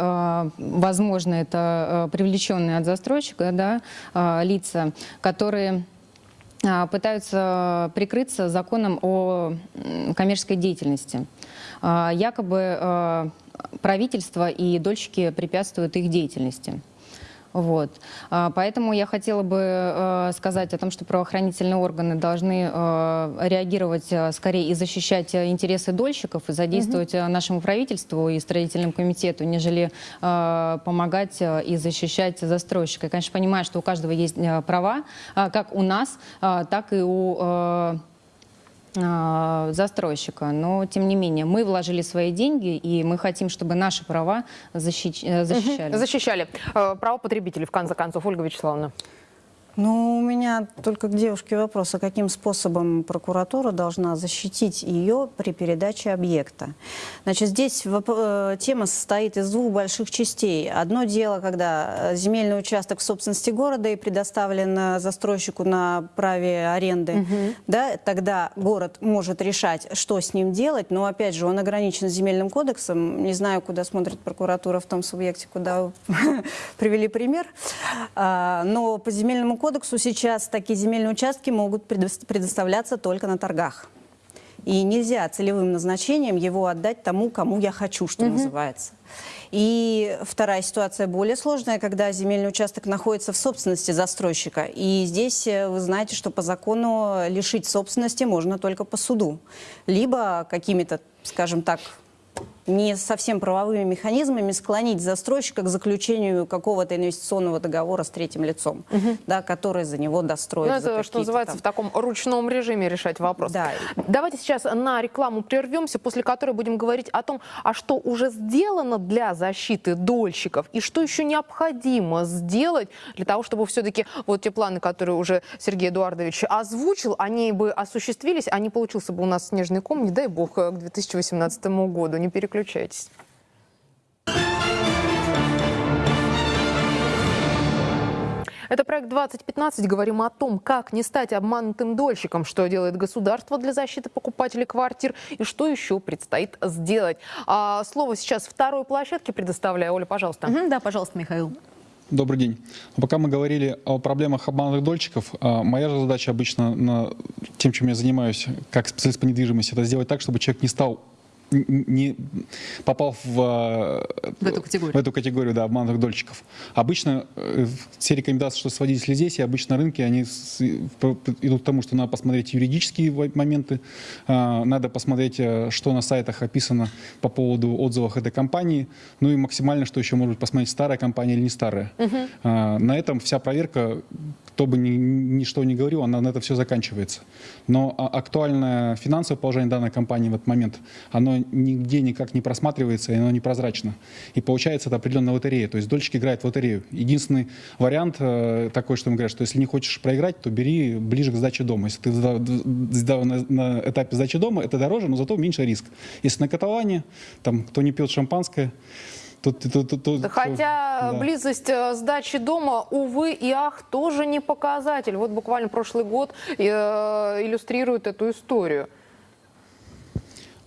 Speaker 15: возможно, это привлеченные от застройщика да, лица, которые пытаются прикрыться законом о коммерческой деятельности. Якобы правительство и дольщики препятствуют их деятельности. Вот. А, Поэтому я хотела бы э, сказать о том, что правоохранительные органы должны э, реагировать э, скорее и защищать интересы дольщиков, и задействовать э, нашему правительству и строительному комитету, нежели помогать и защищать застройщика. Я, конечно, понимаю, что у каждого есть права, э, как у нас, так и у застройщика. Но, тем не менее, мы вложили свои деньги, и мы хотим, чтобы наши права защищ- э, защищали.
Speaker 10: Защищали. Э, Право потребителей, в конце концов, Ольга Вячеславовна.
Speaker 13: Ну, у меня только к девушке вопрос, а каким способом прокуратура должна защитить ее при передаче объекта? Значит, здесь э, тема состоит из двух больших частей. Одно дело, когда э, земельный участок в собственности города и предоставлен э, застройщику на праве аренды, да, тогда город может решать, что с ним делать, но, опять же, он ограничен земельным кодексом. Не знаю, куда смотрит прокуратура в том субъекте, куда привели пример. А, Но по земельному кодексу сейчас такие земельные участки могут предос- предоставляться только на торгах. И нельзя целевым назначением его отдать тому, кому я хочу, что называется. И вторая ситуация более сложная, когда земельный участок находится в собственности застройщика. И здесь э, вы знаете, что по закону лишить собственности можно только по суду. Либо какими-то, скажем так, не совсем правовыми механизмами склонить застройщика к заключению какого-то инвестиционного договора с третьим лицом, да, который за него достроит.
Speaker 10: Ну, это, что называется,
Speaker 13: там-
Speaker 10: в таком ручном режиме решать вопрос.
Speaker 13: Да.
Speaker 10: Давайте сейчас на рекламу прервемся, после которой будем говорить о том, а что уже сделано для защиты дольщиков и что еще необходимо сделать для того, чтобы все-таки вот те планы, которые уже Сергей Эдуардович озвучил, они бы осуществились, а не получился бы у нас снежный ком, не дай бог, к 2018 году. Не переключайтесь. Это проект 2015. Говорим о том, как не стать обманутым дольщиком, что делает государство для защиты покупателей квартир и что еще предстоит сделать. А, слово сейчас второй площадке предоставляю. Оля, пожалуйста.
Speaker 3: Да, пожалуйста, Михаил.
Speaker 17: Добрый день. Пока мы говорили о проблемах обманутых дольщиков, а, моя же задача обычно на тем, чем я занимаюсь, как специалист по недвижимости, это сделать так, чтобы человек не стал не попал в, э,
Speaker 3: В эту категорию.
Speaker 17: в эту категорию да, обманутых дольщиков. Обычно э, все рекомендации, что сводители здесь, и обычно рынки, они с- идут к тому, что надо посмотреть юридические моменты, а, надо посмотреть, э, что на сайтах описано по поводу отзывов этой компании, ну и максимально, что еще может посмотреть, старая компания или не старая. А, На этом вся проверка, кто бы ни, что ни говорил, она на это все заканчивается. Но а, актуальное финансовое положение данной компании в этот момент, оно нигде никак не просматривается, и оно непрозрачно. И получается это определенная лотерея. То есть дольщик играет в лотерею. Единственный вариант э, такой, что им говорят, что если не хочешь проиграть, то бери ближе к сдаче дома. Если ты на этапе сдачи дома, это дороже, но зато меньше риск. Если на каталане, там, кто не пьет шампанское, Тут, тут, тут, тут-
Speaker 10: Хотя
Speaker 17: да.
Speaker 10: близость э, сдачи дома, увы и ах, тоже не показатель. Вот буквально прошлый год э, иллюстрирует эту историю.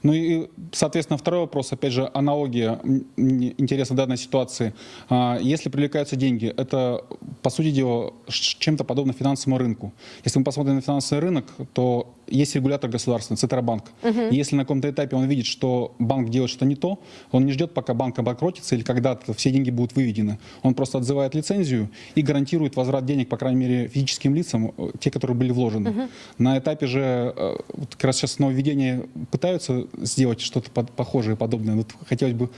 Speaker 17: Ну и, соответственно, второй вопрос, опять же, аналогия интересна данной ситуации. А, Если привлекаются деньги, это, по сути дела, чем-то подобно финансовому рынку. Если мы посмотрим на финансовый рынок, то есть регулятор государственный, Центробанк. И Если на каком-то этапе он видит, что банк делает что-то не то, он не ждет, пока банк обанкротится или когда-то все деньги будут выведены. Он просто отзывает лицензию и гарантирует возврат денег, по крайней мере, физическим лицам, э, те, которые были вложены.
Speaker 18: Мгм.
Speaker 17: На этапе же, э, вот как раз сейчас нововведения пытаются сделать что-то похожее, подобное. Вот хотелось бы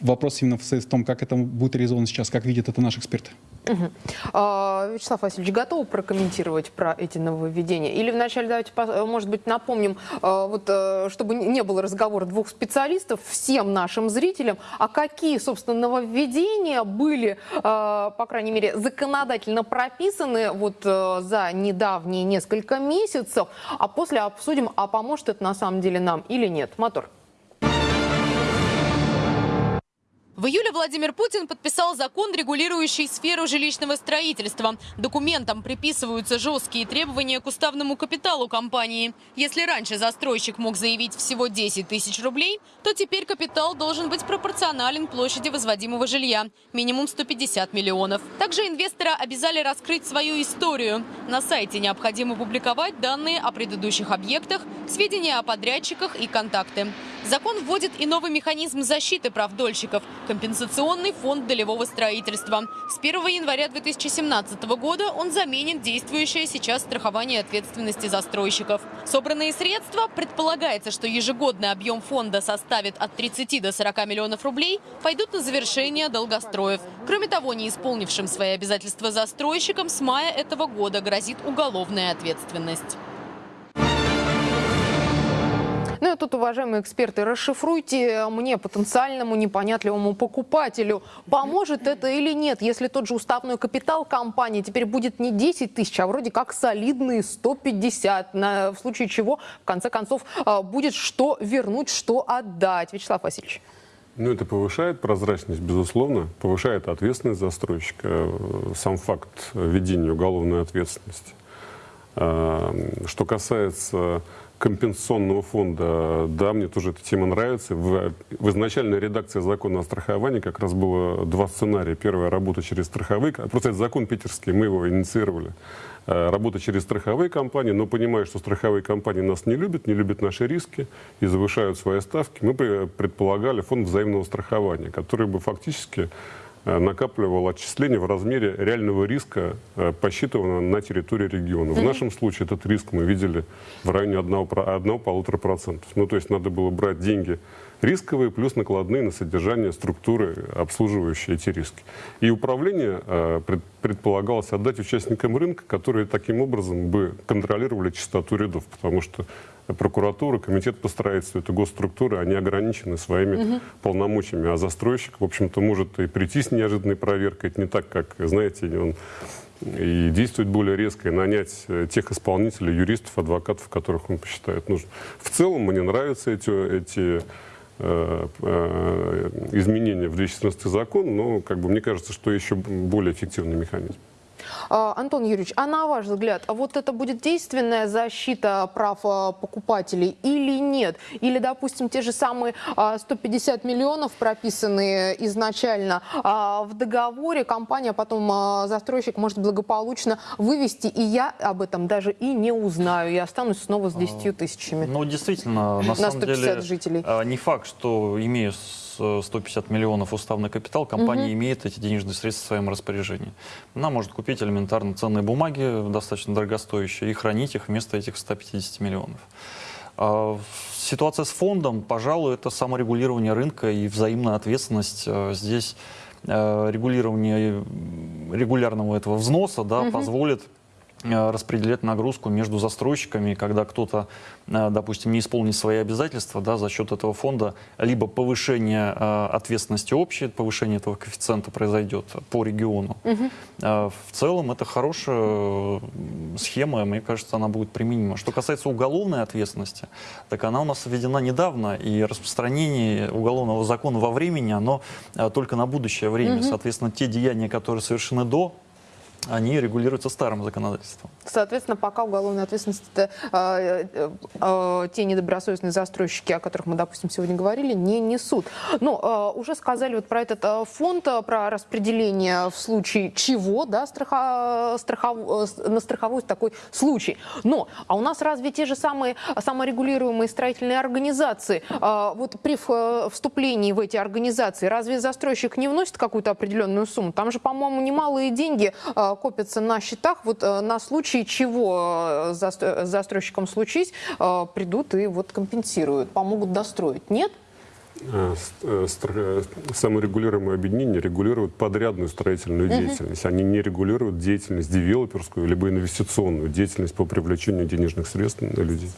Speaker 17: вопрос именно в том, как это будет реализовано сейчас, как видят это наши эксперты.
Speaker 10: Мгм. А, Вячеслав Васильевич, готовы прокомментировать про эти нововведения? Или вначале давайте, по- может быть, напомним, а, вот, э, чтобы не было разговора двух специалистов, всем нашим зрителям, а какие, собственно, нововведения были, а, по крайней мере, законодательно прописаны вот э, за недавние несколько месяцев, а после обсудим, а поможет это на самом деле нам или нет. Мотор.
Speaker 5: В июле Владимир Путин подписал закон, регулирующий сферу жилищного строительства. Документам приписываются жесткие требования к уставному капиталу компании. Если раньше застройщик мог заявить всего 10 тысяч рублей, то теперь капитал должен быть пропорционален площади возводимого жилья – минимум 150 миллионов. Также инвестора обязали раскрыть свою историю. На сайте необходимо публиковать данные о предыдущих объектах, сведения о подрядчиках и контакты. Закон вводит и новый механизм защиты прав дольщиков – компенсационный фонд долевого строительства. С 1 января 2017 года он заменит действующее сейчас страхование ответственности застройщиков. Собранные средства, предполагается, что ежегодный объем фонда составит от 30 до 40 миллионов рублей, пойдут на завершение долгостроев. Кроме того, не исполнившим свои обязательства застройщикам с мая этого года грозит уголовная ответственность.
Speaker 10: Ну и тут, уважаемые эксперты, расшифруйте мне, потенциальному непонятливому покупателю, поможет это или нет, если тот же уставной капитал компании теперь будет не 10 тысяч, а вроде как солидные 150, на, в случае чего, в конце концов, а, будет что вернуть, что отдать. Вячеслав Васильевич.
Speaker 11: Ну, это повышает прозрачность, безусловно, повышает ответственность застройщика, э, сам факт введения уголовной ответственности. А, что касается компенсационного фонда, да, мне тоже эта тема нравится. В, в изначальной редакции закона о страховании как раз было два сценария. Первая – работа через страховые, просто это закон питерский, мы его инициировали. Э, работа через страховые компании, но понимая, что страховые компании нас не любят, не любят наши риски и завышают свои ставки, мы предполагали фонд взаимного страхования, который бы фактически накапливал отчисления в размере реального риска, э, посчитанного на территории региона. В нашем случае этот риск мы видели в районе 1-1,5%. Ну, то есть надо было брать деньги рисковые плюс накладные на содержание структуры, обслуживающие эти риски. И управление э, предполагалось отдать участникам рынка, которые таким образом бы контролировали чистоту рядов, потому что прокуратура, комитет по строительству, это госструктуры, они ограничены своими угу. полномочиями, а застройщик, в общем-то, может и прийти с неожиданной проверкой, это не так, как, знаете, он и действовать более резко, и нанять э, тех исполнителей, юристов, адвокатов, которых он посчитает нужным. В целом мне нравятся эти, эти э, э, изменения в 2014 закон, но как бы, мне кажется, что еще более эффективный механизм.
Speaker 10: А, Антон Юрьевич, а на ваш взгляд, а вот это будет действенная защита прав а, покупателей или нет? Или, допустим, те же самые 150 миллионов, прописанные изначально в договоре, компания, потом застройщик может благополучно вывести, и я об этом даже и не узнаю, я останусь снова с 10 тысячами.
Speaker 12: Ну, действительно, на, на самом деле, жителей. не факт, что имею 150 миллионов уставный капитал, компания угу. имеет эти денежные средства в своем распоряжении. Она может купить элементарно ценные бумаги, достаточно дорогостоящие, и хранить их вместо этих 150 миллионов. А, ситуация с фондом, пожалуй, это саморегулирование рынка и взаимная ответственность. А, здесь а, регулирование регулярного этого взноса да, угу. позволит Э, распределять нагрузку между застройщиками, когда кто-то, э, допустим, не исполнит свои обязательства, да, за счет этого фонда, либо повышение э, ответственности общей, повышение этого коэффициента произойдет по региону. Угу. В целом это хорошая схема, мне кажется, она будет применима. Что касается уголовной ответственности, так она у нас введена недавно, и распространение уголовного закона во времени, оно только на будущее время. Угу. Соответственно, те деяния, которые совершены до они регулируются старым законодательством.
Speaker 10: Соответственно, пока уголовная ответственность, это, э, э, те недобросовестные застройщики, о которых мы, допустим, сегодня говорили, не несут. Но э, уже сказали вот про этот э, фонд, про распределение в случае чего, да, страха, страхов, э, на страховой такой случай. Но, а у нас разве те же самые саморегулируемые строительные организации, э, вот при э, вступлении в эти организации, разве застройщик не вносит какую-то определенную сумму? Там же, по-моему, немалые деньги э, копятся на счетах, вот э, на случай чего э, с застройщиком случись, э, придут и вот компенсируют, помогут достроить. Нет?
Speaker 11: саморегулируемые объединения регулируют подрядную строительную деятельность. Они не регулируют деятельность девелоперскую, либо инвестиционную деятельность по привлечению денежных средств на людей.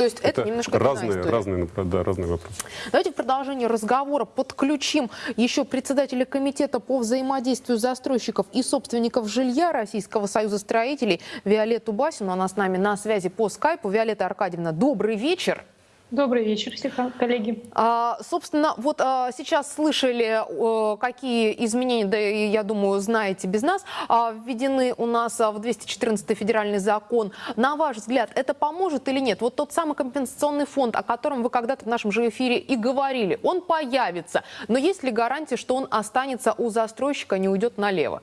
Speaker 10: То есть это, это немножко
Speaker 11: разные, разные, да, разные вопросы.
Speaker 10: Давайте в продолжении разговора подключим еще председателя комитета по взаимодействию застройщиков и собственников жилья Российского союза строителей Виолетту Басину. Она с нами на связи по скайпу. Виолетта Аркадьевна, добрый вечер.
Speaker 18: Добрый вечер, все коллеги.
Speaker 10: А, собственно, вот а, сейчас слышали, а, какие изменения, да я думаю, знаете без нас, а, введены у нас а, в 214 федеральный закон. На ваш взгляд, это поможет или нет? Вот тот самый компенсационный фонд, о котором вы когда-то в нашем же эфире и говорили, он появится. Но есть ли гарантия, что он останется у застройщика, не уйдет налево?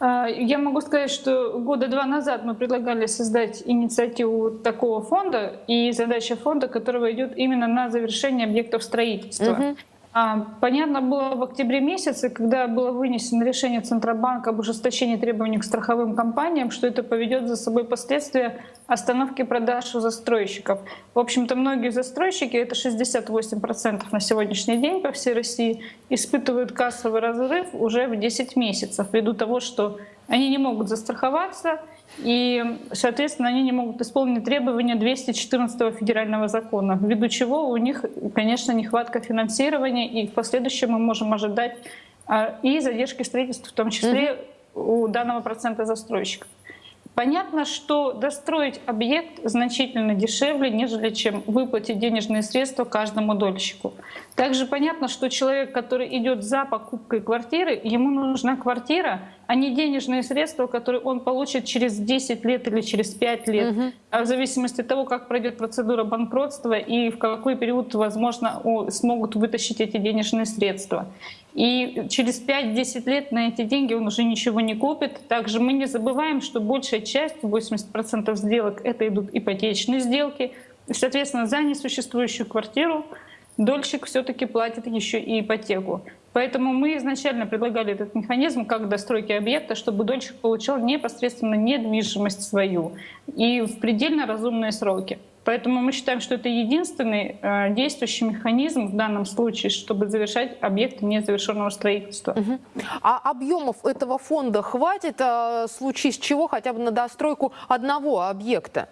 Speaker 18: А, я могу сказать, что года два назад мы предлагали создать инициативу такого фонда, и задача фонда, которого идет именно на завершение объектов строительства. Угу. А, понятно было в октябре месяце, когда было вынесено решение Центробанка об ужесточении требований к страховым компаниям, что это поведет за собой последствия остановки продаж у застройщиков. В общем-то, многие застройщики, это 68% на сегодняшний день по всей России, испытывают кассовый разрыв уже в 10 месяцев, ввиду того, что они не могут застраховаться, и, соответственно, они не могут исполнить требования 214 федерального закона, ввиду чего у них, конечно, нехватка финансирования, и в последующем мы можем ожидать а, и задержки строительства, в том числе у данного процента застройщиков. Понятно, что достроить объект значительно дешевле, нежели чем выплатить денежные средства каждому дольщику. Также понятно, что человек, который идет за покупкой квартиры, ему нужна квартира, а не денежные средства, которые он получит через 10 лет или через 5 лет, угу. а в зависимости от того, как пройдет процедура банкротства и в какой период, возможно, смогут вытащить эти денежные средства. И через 5-10 лет на эти деньги он уже ничего не купит. Также мы не забываем, что большая часть, 80% сделок, это идут ипотечные сделки. Соответственно, за несуществующую квартиру дольщик все-таки платит еще и ипотеку. Поэтому мы изначально предлагали этот механизм как достройки объекта, чтобы дольщик получал непосредственно недвижимость свою и в предельно разумные сроки. Поэтому мы считаем, что это единственный э, действующий механизм в данном случае, чтобы завершать объекты незавершенного строительства.
Speaker 10: Угу. А объемов этого фонда хватит, э, случись чего, хотя бы на достройку одного объекта?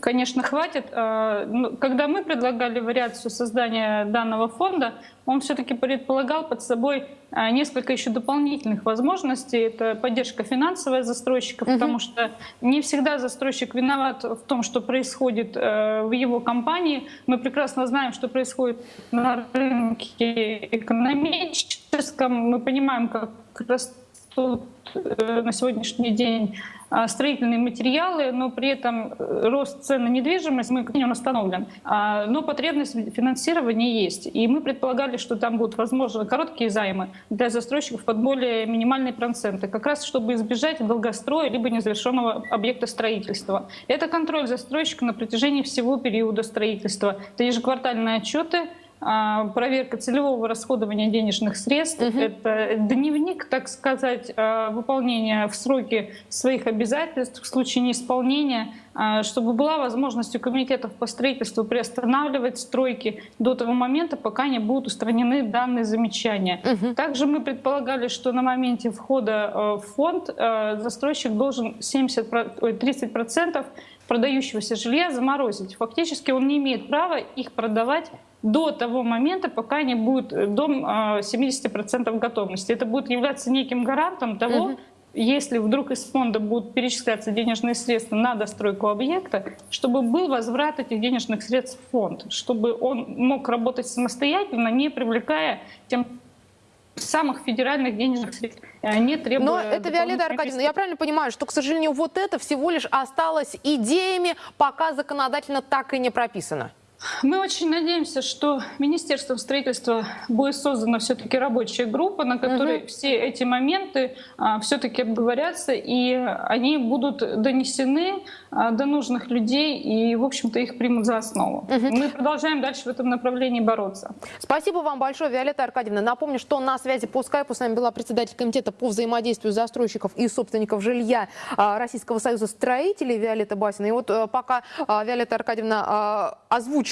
Speaker 18: Конечно, хватит. А, ну, когда мы предлагали вариацию создания данного фонда, он все-таки предполагал под собой а, несколько еще дополнительных возможностей. Это поддержка финансовая застройщика, угу. потому что не всегда застройщик виноват в том, что происходит э, в его компании. Мы прекрасно знаем, что происходит на рынке экономическом. Мы понимаем, как растут э, на сегодняшний день а, строительные материалы, но при этом э, рост цен на недвижимость, мы, он остановлен. А, но потребность в финансировании есть. И мы предполагали, что там будут возможны короткие займы для застройщиков под более минимальные проценты, как раз чтобы избежать долгостроя либо незавершенного объекта строительства. Это контроль застройщика на протяжении всего периода строительства. Это ежеквартальные отчеты, проверка целевого расходования денежных средств, угу. это дневник, так сказать, а, выполнения в сроки своих обязательств в случае неисполнения, а, чтобы была возможность у комитетов по строительству приостанавливать стройки до того момента, пока не будут устранены данные замечания. Угу. Также мы предполагали, что на моменте входа в фонд застройщик должен 70, 30% продающегося жилья заморозить. Фактически он не имеет права их продавать до того момента, пока не будет э, дом 70% а, готовности. Это будет являться неким гарантом того, угу. если вдруг из фонда будут перечисляться денежные средства на достройку объекта, чтобы был возврат этих денежных средств в фонд, чтобы он мог работать самостоятельно, не привлекая тем самых федеральных денежных средств, э, не требуя...
Speaker 10: Но это, Виолетта Аркадьевна, я правильно понимаю, что, к сожалению, вот это всего лишь осталось идеями, пока законодательно так и не прописано?
Speaker 18: Мы очень надеемся, что Министерством строительства будет создана все-таки рабочая группа, на которой угу. все эти моменты а, все-таки обговорятся, и они будут донесены а, до нужных людей, и, в общем-то, их примут за основу. Угу. Мы продолжаем дальше в этом направлении бороться.
Speaker 10: Спасибо вам большое, Виолетта Аркадьевна. Напомню, что на связи по скайпу с нами была председатель комитета по взаимодействию застройщиков и собственников жилья а, Российского союза строителей Виолетта Басина. И вот а, пока Виолетта Аркадьевна а,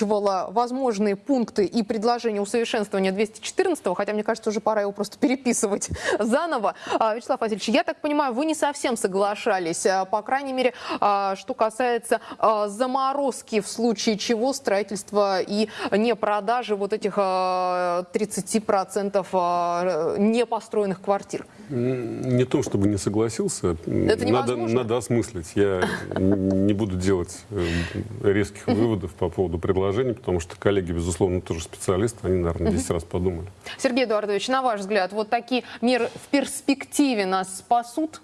Speaker 10: озвучивала возможные пункты и предложения усовершенствования 214-го, хотя мне кажется, уже пора его просто переписывать заново. А, Вячеслав Васильевич, я так понимаю, вы не совсем соглашались, а, по крайней мере, а, что касается заморозки, в случае чего строительства и не продажи вот этих 30% непостроенных квартир.
Speaker 11: Не то, чтобы не согласился.
Speaker 10: Это
Speaker 11: надо, надо осмыслить. Я не буду делать э, резких выводов по поводу предложений, потому что коллеги, безусловно, тоже специалисты, они, наверное, 10 раз подумали.
Speaker 10: Сергей Эдуардович, на ваш взгляд, вот такие меры в перспективе нас спасут?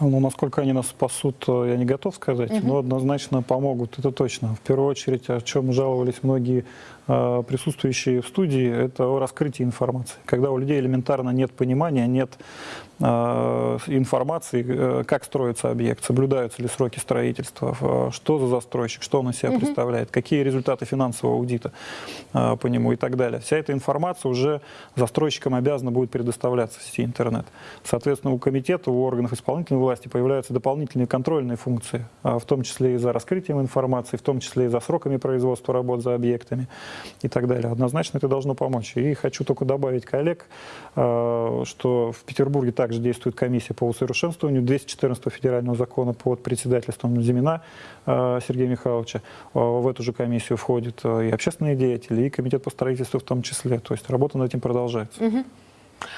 Speaker 2: Ну, насколько они нас спасут, э, я не готов сказать, угу. но однозначно помогут, это точно. В первую очередь, о чем жаловались многие присутствующие в студии, это о раскрытии информации. Когда у людей элементарно нет понимания, нет Э, информации, э, как строится объект, соблюдаются ли сроки строительства, что за застройщик, что он из себя угу. представляет, какие результаты финансового аудита по нему и так далее. Вся эта информация уже застройщикам обязана будет предоставляться в сети интернет. Соответственно, у комитета, у органов исполнительной власти появляются дополнительные контрольные функции, в том числе и за раскрытием информации, в том числе и за сроками производства работ за объектами и так далее. Однозначно это должно помочь. И хочу только добавить коллег, что в Петербурге также действует комиссия по усовершенствованию 214 федерального закона под председательством Зимина э, Сергея Михайловича. Э, в эту же комиссию входят э, и общественные деятели, и комитет по строительству в том числе. То есть работа над этим продолжается.
Speaker 10: Угу.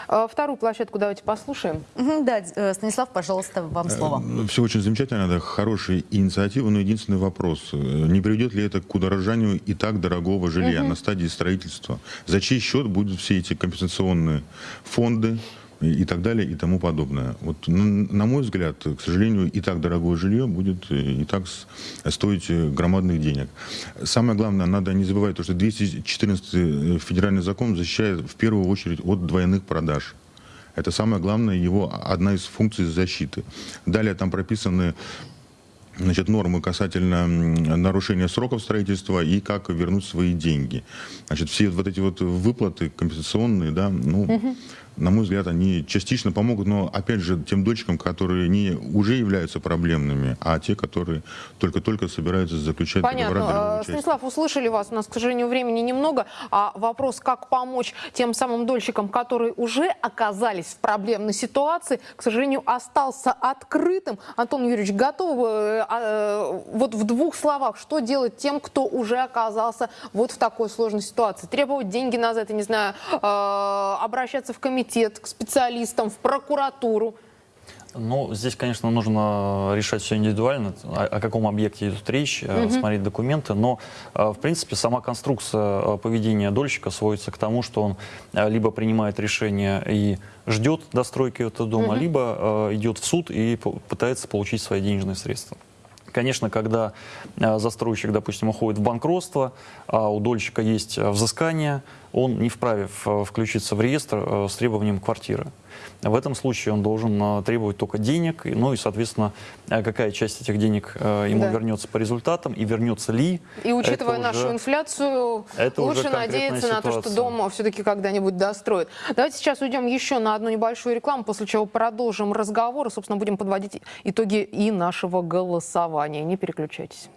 Speaker 10: Вторую площадку давайте послушаем.
Speaker 3: Да, Станислав, пожалуйста, вам слово.
Speaker 19: Все очень замечательно, это хорошая инициатива, но единственный вопрос. Не приведет ли это к удорожанию и так дорогого жилья угу. на стадии строительства? За чей счет будут все эти компенсационные фонды? И так далее и тому подобное. Вот, на мой взгляд, к сожалению, и так дорогое жилье будет э, и так стоить э, громадных денег. Самое главное, надо не забывать, то, что 214 э, федеральный закон защищает в первую очередь от двойных продаж. Это самое главное, его одна из функций защиты. Далее там прописаны значит, нормы касательно нарушения сроков строительства и как вернуть свои деньги. Значит, все вот эти вот выплаты компенсационные, да, ну, угу на мой взгляд, они частично помогут, но, опять же, тем дочкам, которые не уже являются проблемными, а те, которые только-только собираются заключать
Speaker 10: Понятно. договора Станислав, услышали вас, у нас, к сожалению, времени немного, а вопрос, как помочь тем самым дольщикам, которые уже оказались в проблемной ситуации, к сожалению, остался открытым. Антон Юрьевич, готов э, э, вот в двух словах, что делать тем, кто уже оказался вот в такой сложной ситуации? Требовать деньги назад, я не знаю, э, обращаться в комитет, комитет, к специалистам, в прокуратуру?
Speaker 12: Ну, здесь, конечно, нужно решать все индивидуально, о, о каком объекте идет речь, угу. смотреть документы, но, э, в принципе, сама конструкция э, поведения дольщика сводится к тому, что он либо принимает решение и ждет достройки этого дома, угу. либо идет в суд и пытается получить свои денежные средства. Конечно, когда застройщик, допустим, уходит в банкротство, а у дольщика есть взыскание, он не вправе включиться в реестр э, с требованием квартиры. В этом случае он должен э, требовать только денег, ну и, соответственно, э, какая часть этих денег ему да. вернется по результатам и вернется ли.
Speaker 10: И учитывая нашу уже, инфляцию, лучше надеяться ситуация. на то, что дом все-таки когда-нибудь достроят. Давайте сейчас уйдем еще на одну небольшую рекламу, после чего продолжим разговор и, собственно, будем подводить итоги и нашего голосования. Не переключайтесь.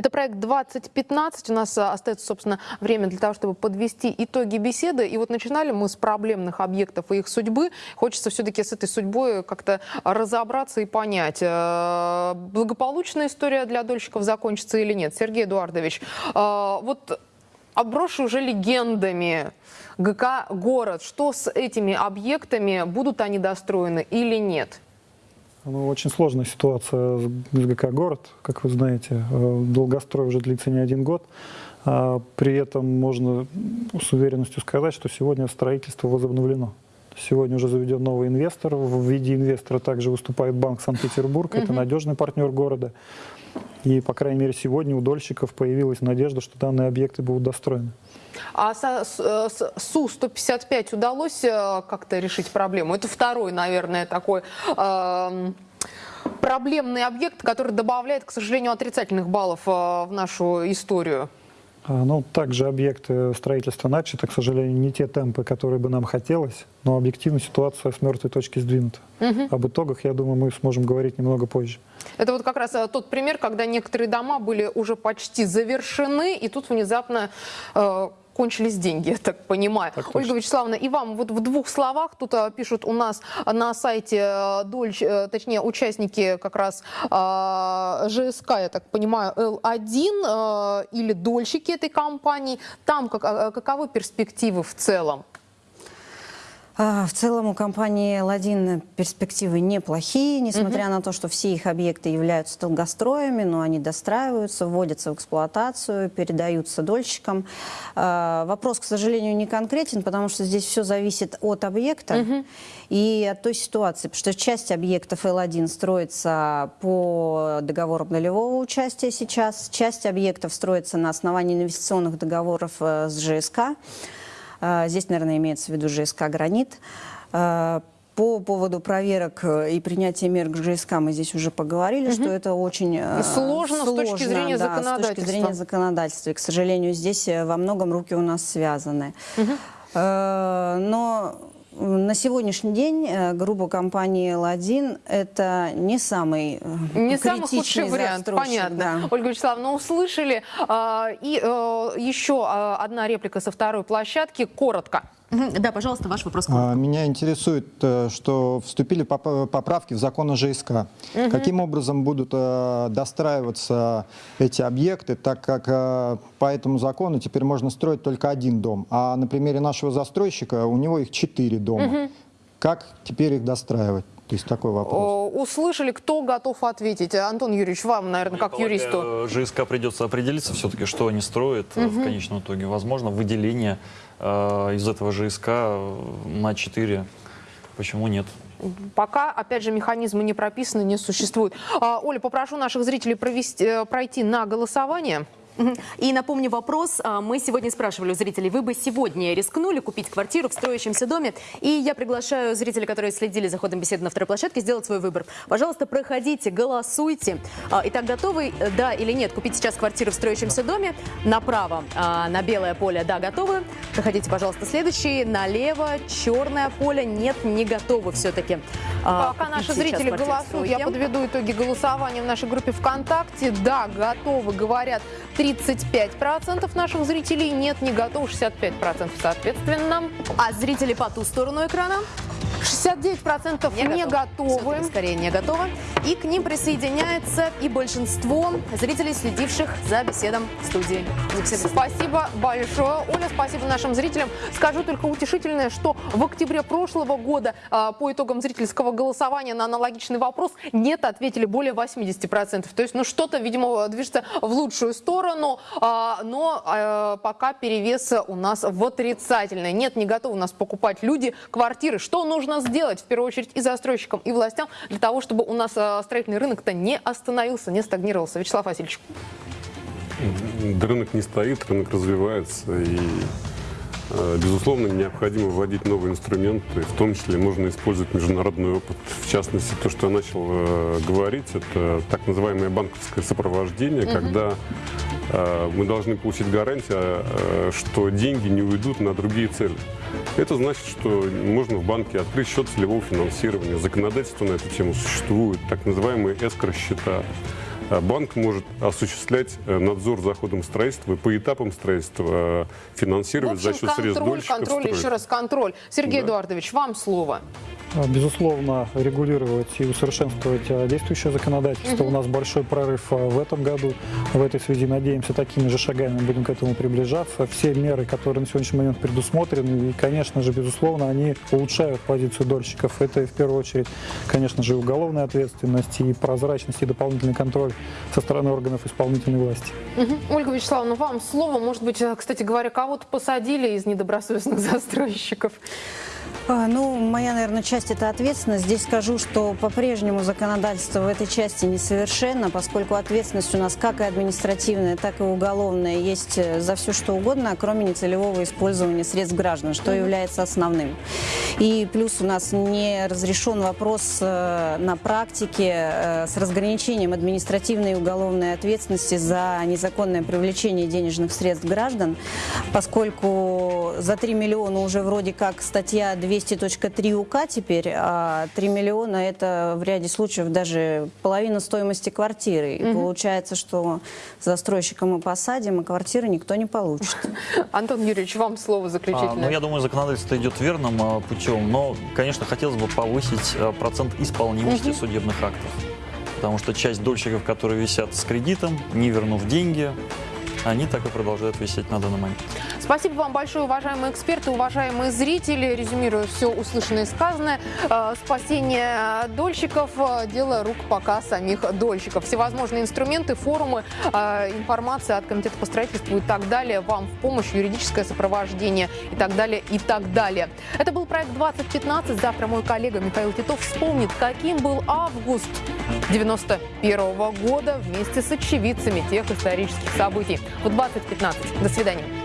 Speaker 10: Это проект 2015. У нас а, остается, собственно, время для того, чтобы подвести итоги беседы. И вот начинали мы с проблемных объектов и их судьбы. Хочется все-таки с этой судьбой как-то разобраться и понять, э, благополучная история для дольщиков закончится или нет. Сергей Эдуардович, э, вот оброшу уже легендами ГК «Город». Что с этими объектами? Будут они достроены или нет?
Speaker 2: Ну, очень сложная ситуация с ГК «Город», как вы знаете. Э, долгострой уже длится не один год. А при этом можно с уверенностью сказать, что сегодня строительство возобновлено. Сегодня уже заведен новый инвестор. В виде инвестора также выступает Банк Санкт-Петербург. Это надежный партнер города. И, по крайней мере, сегодня у дольщиков появилась надежда, что данные объекты будут достроены.
Speaker 10: А с, с Су-155 удалось э, как-то решить проблему? Это второй, наверное, такой... Э, проблемный объект, который добавляет, к сожалению, отрицательных баллов э, в нашу историю.
Speaker 2: А, ну, также объекты строительства начаты, к сожалению, не те темпы, которые бы нам хотелось, но объективно ситуация с мертвой точки сдвинута. Угу. Об итогах, я думаю, мы сможем говорить немного позже.
Speaker 10: Это вот как раз э, тот пример, когда некоторые дома были уже почти завершены, и тут внезапно э, кончились деньги, я так понимаю.
Speaker 2: Так
Speaker 10: Ольга Вячеславовна, и вам вот в двух словах, тут а, пишут у нас на сайте а, Дольч, а, точнее, участники как раз а, ЖСК, я так понимаю, Л1 а, или дольщики этой компании. Там как, а, каковы перспективы в целом?
Speaker 13: А, в целом у компании «Ладин» перспективы неплохие, несмотря на то, что все их объекты являются долгостроями, но они достраиваются, вводятся в эксплуатацию, передаются дольщикам. А, вопрос, к сожалению, не конкретен, потому что здесь все зависит от объекта и от той ситуации, потому что часть объектов Л1 строится по договорам долевого участия сейчас, часть объектов строится на основании инвестиционных договоров э, с ЖСК. А, Здесь, наверное, имеется в виду ЖСК «Гранит». А, По поводу проверок э, и принятия мер к ЖСК мы здесь уже поговорили, что это очень э,
Speaker 10: Сложно с точки зрения
Speaker 13: да, с точки
Speaker 10: законодательства.
Speaker 13: зрения законодательства. И, к сожалению, здесь э, во многом руки у нас связаны. Э, Но на сегодняшний день э, группа компании «Ладин» — это не самый э,
Speaker 10: Не самый худший вариант, понятно.
Speaker 13: да.
Speaker 10: Ольга Вячеславовна, услышали. А, И э, еще а, одна реплика со второй площадки, коротко.
Speaker 3: Да, пожалуйста, ваш вопрос.
Speaker 14: А, Меня интересует, э, что вступили поп- поправки в закон о ЖСК.
Speaker 3: Мгм.
Speaker 14: Каким образом будут э, достраиваться эти объекты, так как э, по этому закону теперь можно строить только один дом, а на примере нашего застройщика у него их четыре дома.
Speaker 10: Мгм.
Speaker 14: Как теперь их достраивать? То есть такой вопрос.
Speaker 10: Услышали, кто готов ответить? Антон Юрьевич, вам, наверное, как юристу.
Speaker 12: Э, ЖСК придется определиться все-таки, что они строят э, в конечном итоге. Возможно, выделение э, из этого ЖСК э, на 4. Почему нет?
Speaker 10: Пока, опять же, механизмы не прописаны, не существуют. А, Оля, попрошу наших зрителей провести, э, пройти на голосование.
Speaker 3: И напомню вопрос. А, Мы сегодня спрашивали у зрителей, вы бы сегодня рискнули купить квартиру в строящемся доме? И я приглашаю зрителей, которые следили за ходом беседы на второй площадке, сделать свой выбор. Пожалуйста, проходите, голосуйте. А, Итак, готовы, да или нет, купить сейчас квартиру в строящемся доме? Направо, а, на белое поле, да, готовы. Проходите, пожалуйста, следующие. Налево, черное поле, нет, не готовы все-таки.
Speaker 10: Пока наши зрители голосуют, я подведу итоги голосования в нашей группе ВКонтакте. Да, готовы, говорят 35% наших зрителей, нет, не готовы 65%, соответственно.
Speaker 3: А зрители по ту сторону экрана?
Speaker 10: 69% не, готовы.
Speaker 3: Всё-таки скорее не готовы. И к ним присоединяется и большинство зрителей, следивших за беседом в студии.
Speaker 10: Спасибо большое, Оля, спасибо нашим зрителям. Скажу только утешительное, что в октябре прошлого года а, по итогам зрительского голосования на аналогичный вопрос нет ответили более 80%. То есть, ну, что-то, видимо, движется в лучшую сторону, а, но а, пока перевес у нас в отрицательный. Нет, не готовы у нас покупать люди квартиры. Что нужно сделать, в первую очередь, и застройщикам, и властям, для того, чтобы у нас а, строительный рынок-то не остановился, не стагнировался? Вячеслав Васильевич.
Speaker 11: Да Рынок не стоит, рынок развивается, и, безусловно, необходимо вводить новые инструменты, в том числе можно использовать международный опыт. В частности, то, что я начал э, говорить, это так называемое банковское сопровождение,
Speaker 20: Мгм.
Speaker 11: когда э, мы должны получить гарантию, э, что деньги не уйдут на другие цели. Это значит, что можно в банке открыть счет целевого финансирования. Законодательство на эту тему существует, так называемые эскро-счета. А Банк может осуществлять э, надзор за ходом строительства и по этапам строительства э,
Speaker 10: В
Speaker 11: финансировать за
Speaker 10: общем,
Speaker 11: счет средств
Speaker 10: контроль,
Speaker 11: дольщиков
Speaker 10: контроль,
Speaker 11: строить.
Speaker 10: еще раз контроль. Сергей
Speaker 11: Да.
Speaker 10: Эдуардович, вам слово.
Speaker 2: А, Безусловно, регулировать и усовершенствовать а, действующее законодательство. У нас большой прорыв в этом году. В этой связи, надеемся, такими же шагами будем к этому приближаться. Все меры, которые на сегодняшний момент предусмотрены, и, конечно же, безусловно, они улучшают позицию дольщиков. Это, в первую очередь, конечно же, и уголовная ответственность, и прозрачность, и дополнительный контроль со стороны органов исполнительной власти.
Speaker 10: Мгм. Ольга Вячеславовна, вам слово. Может быть, э, кстати говоря, кого-то посадили из недобросовестных застройщиков?
Speaker 13: А, Ну, моя, наверное, часть – это ответственность. Здесь скажу, что по-прежнему законодательство в этой части несовершенно, поскольку ответственность у нас как и административная, так и уголовная есть э, за все что угодно, кроме нецелевого использования средств граждан, что является основным. И плюс у нас не разрешен вопрос э, на практике с разграничением административной и уголовной ответственности за незаконное привлечение денежных средств граждан, поскольку за 3 миллиона уже вроде как статья 200.3 УК теперь, а 3 миллиона это в ряде случаев даже половина стоимости квартиры. И получается, что застройщика мы посадим, а квартиры никто не получит.
Speaker 10: Антон Юрьевич, вам слово
Speaker 12: А,
Speaker 10: заключительное.
Speaker 12: ну, я думаю, законодательство идет верным а, путем, но, конечно, хотелось бы повысить а, процент исполнимости судебных актов. Потому что часть дольщиков, которые висят с кредитом, не вернув деньги, они так и продолжают висеть на данный момент.
Speaker 10: Спасибо вам большое, уважаемые эксперты, уважаемые зрители. Резюмируя все услышанное и сказанное, э, спасение дольщиков э, – дело рук пока самих дольщиков. Всевозможные инструменты, форумы, э, информация от Комитета по строительству и так далее вам в помощь, юридическое сопровождение и так далее, и так далее. Это был проект 2015. Завтра мой коллега Михаил Титов вспомнит, каким был август 91 года вместе с очевидцами тех исторических событий. В 2015. До свидания.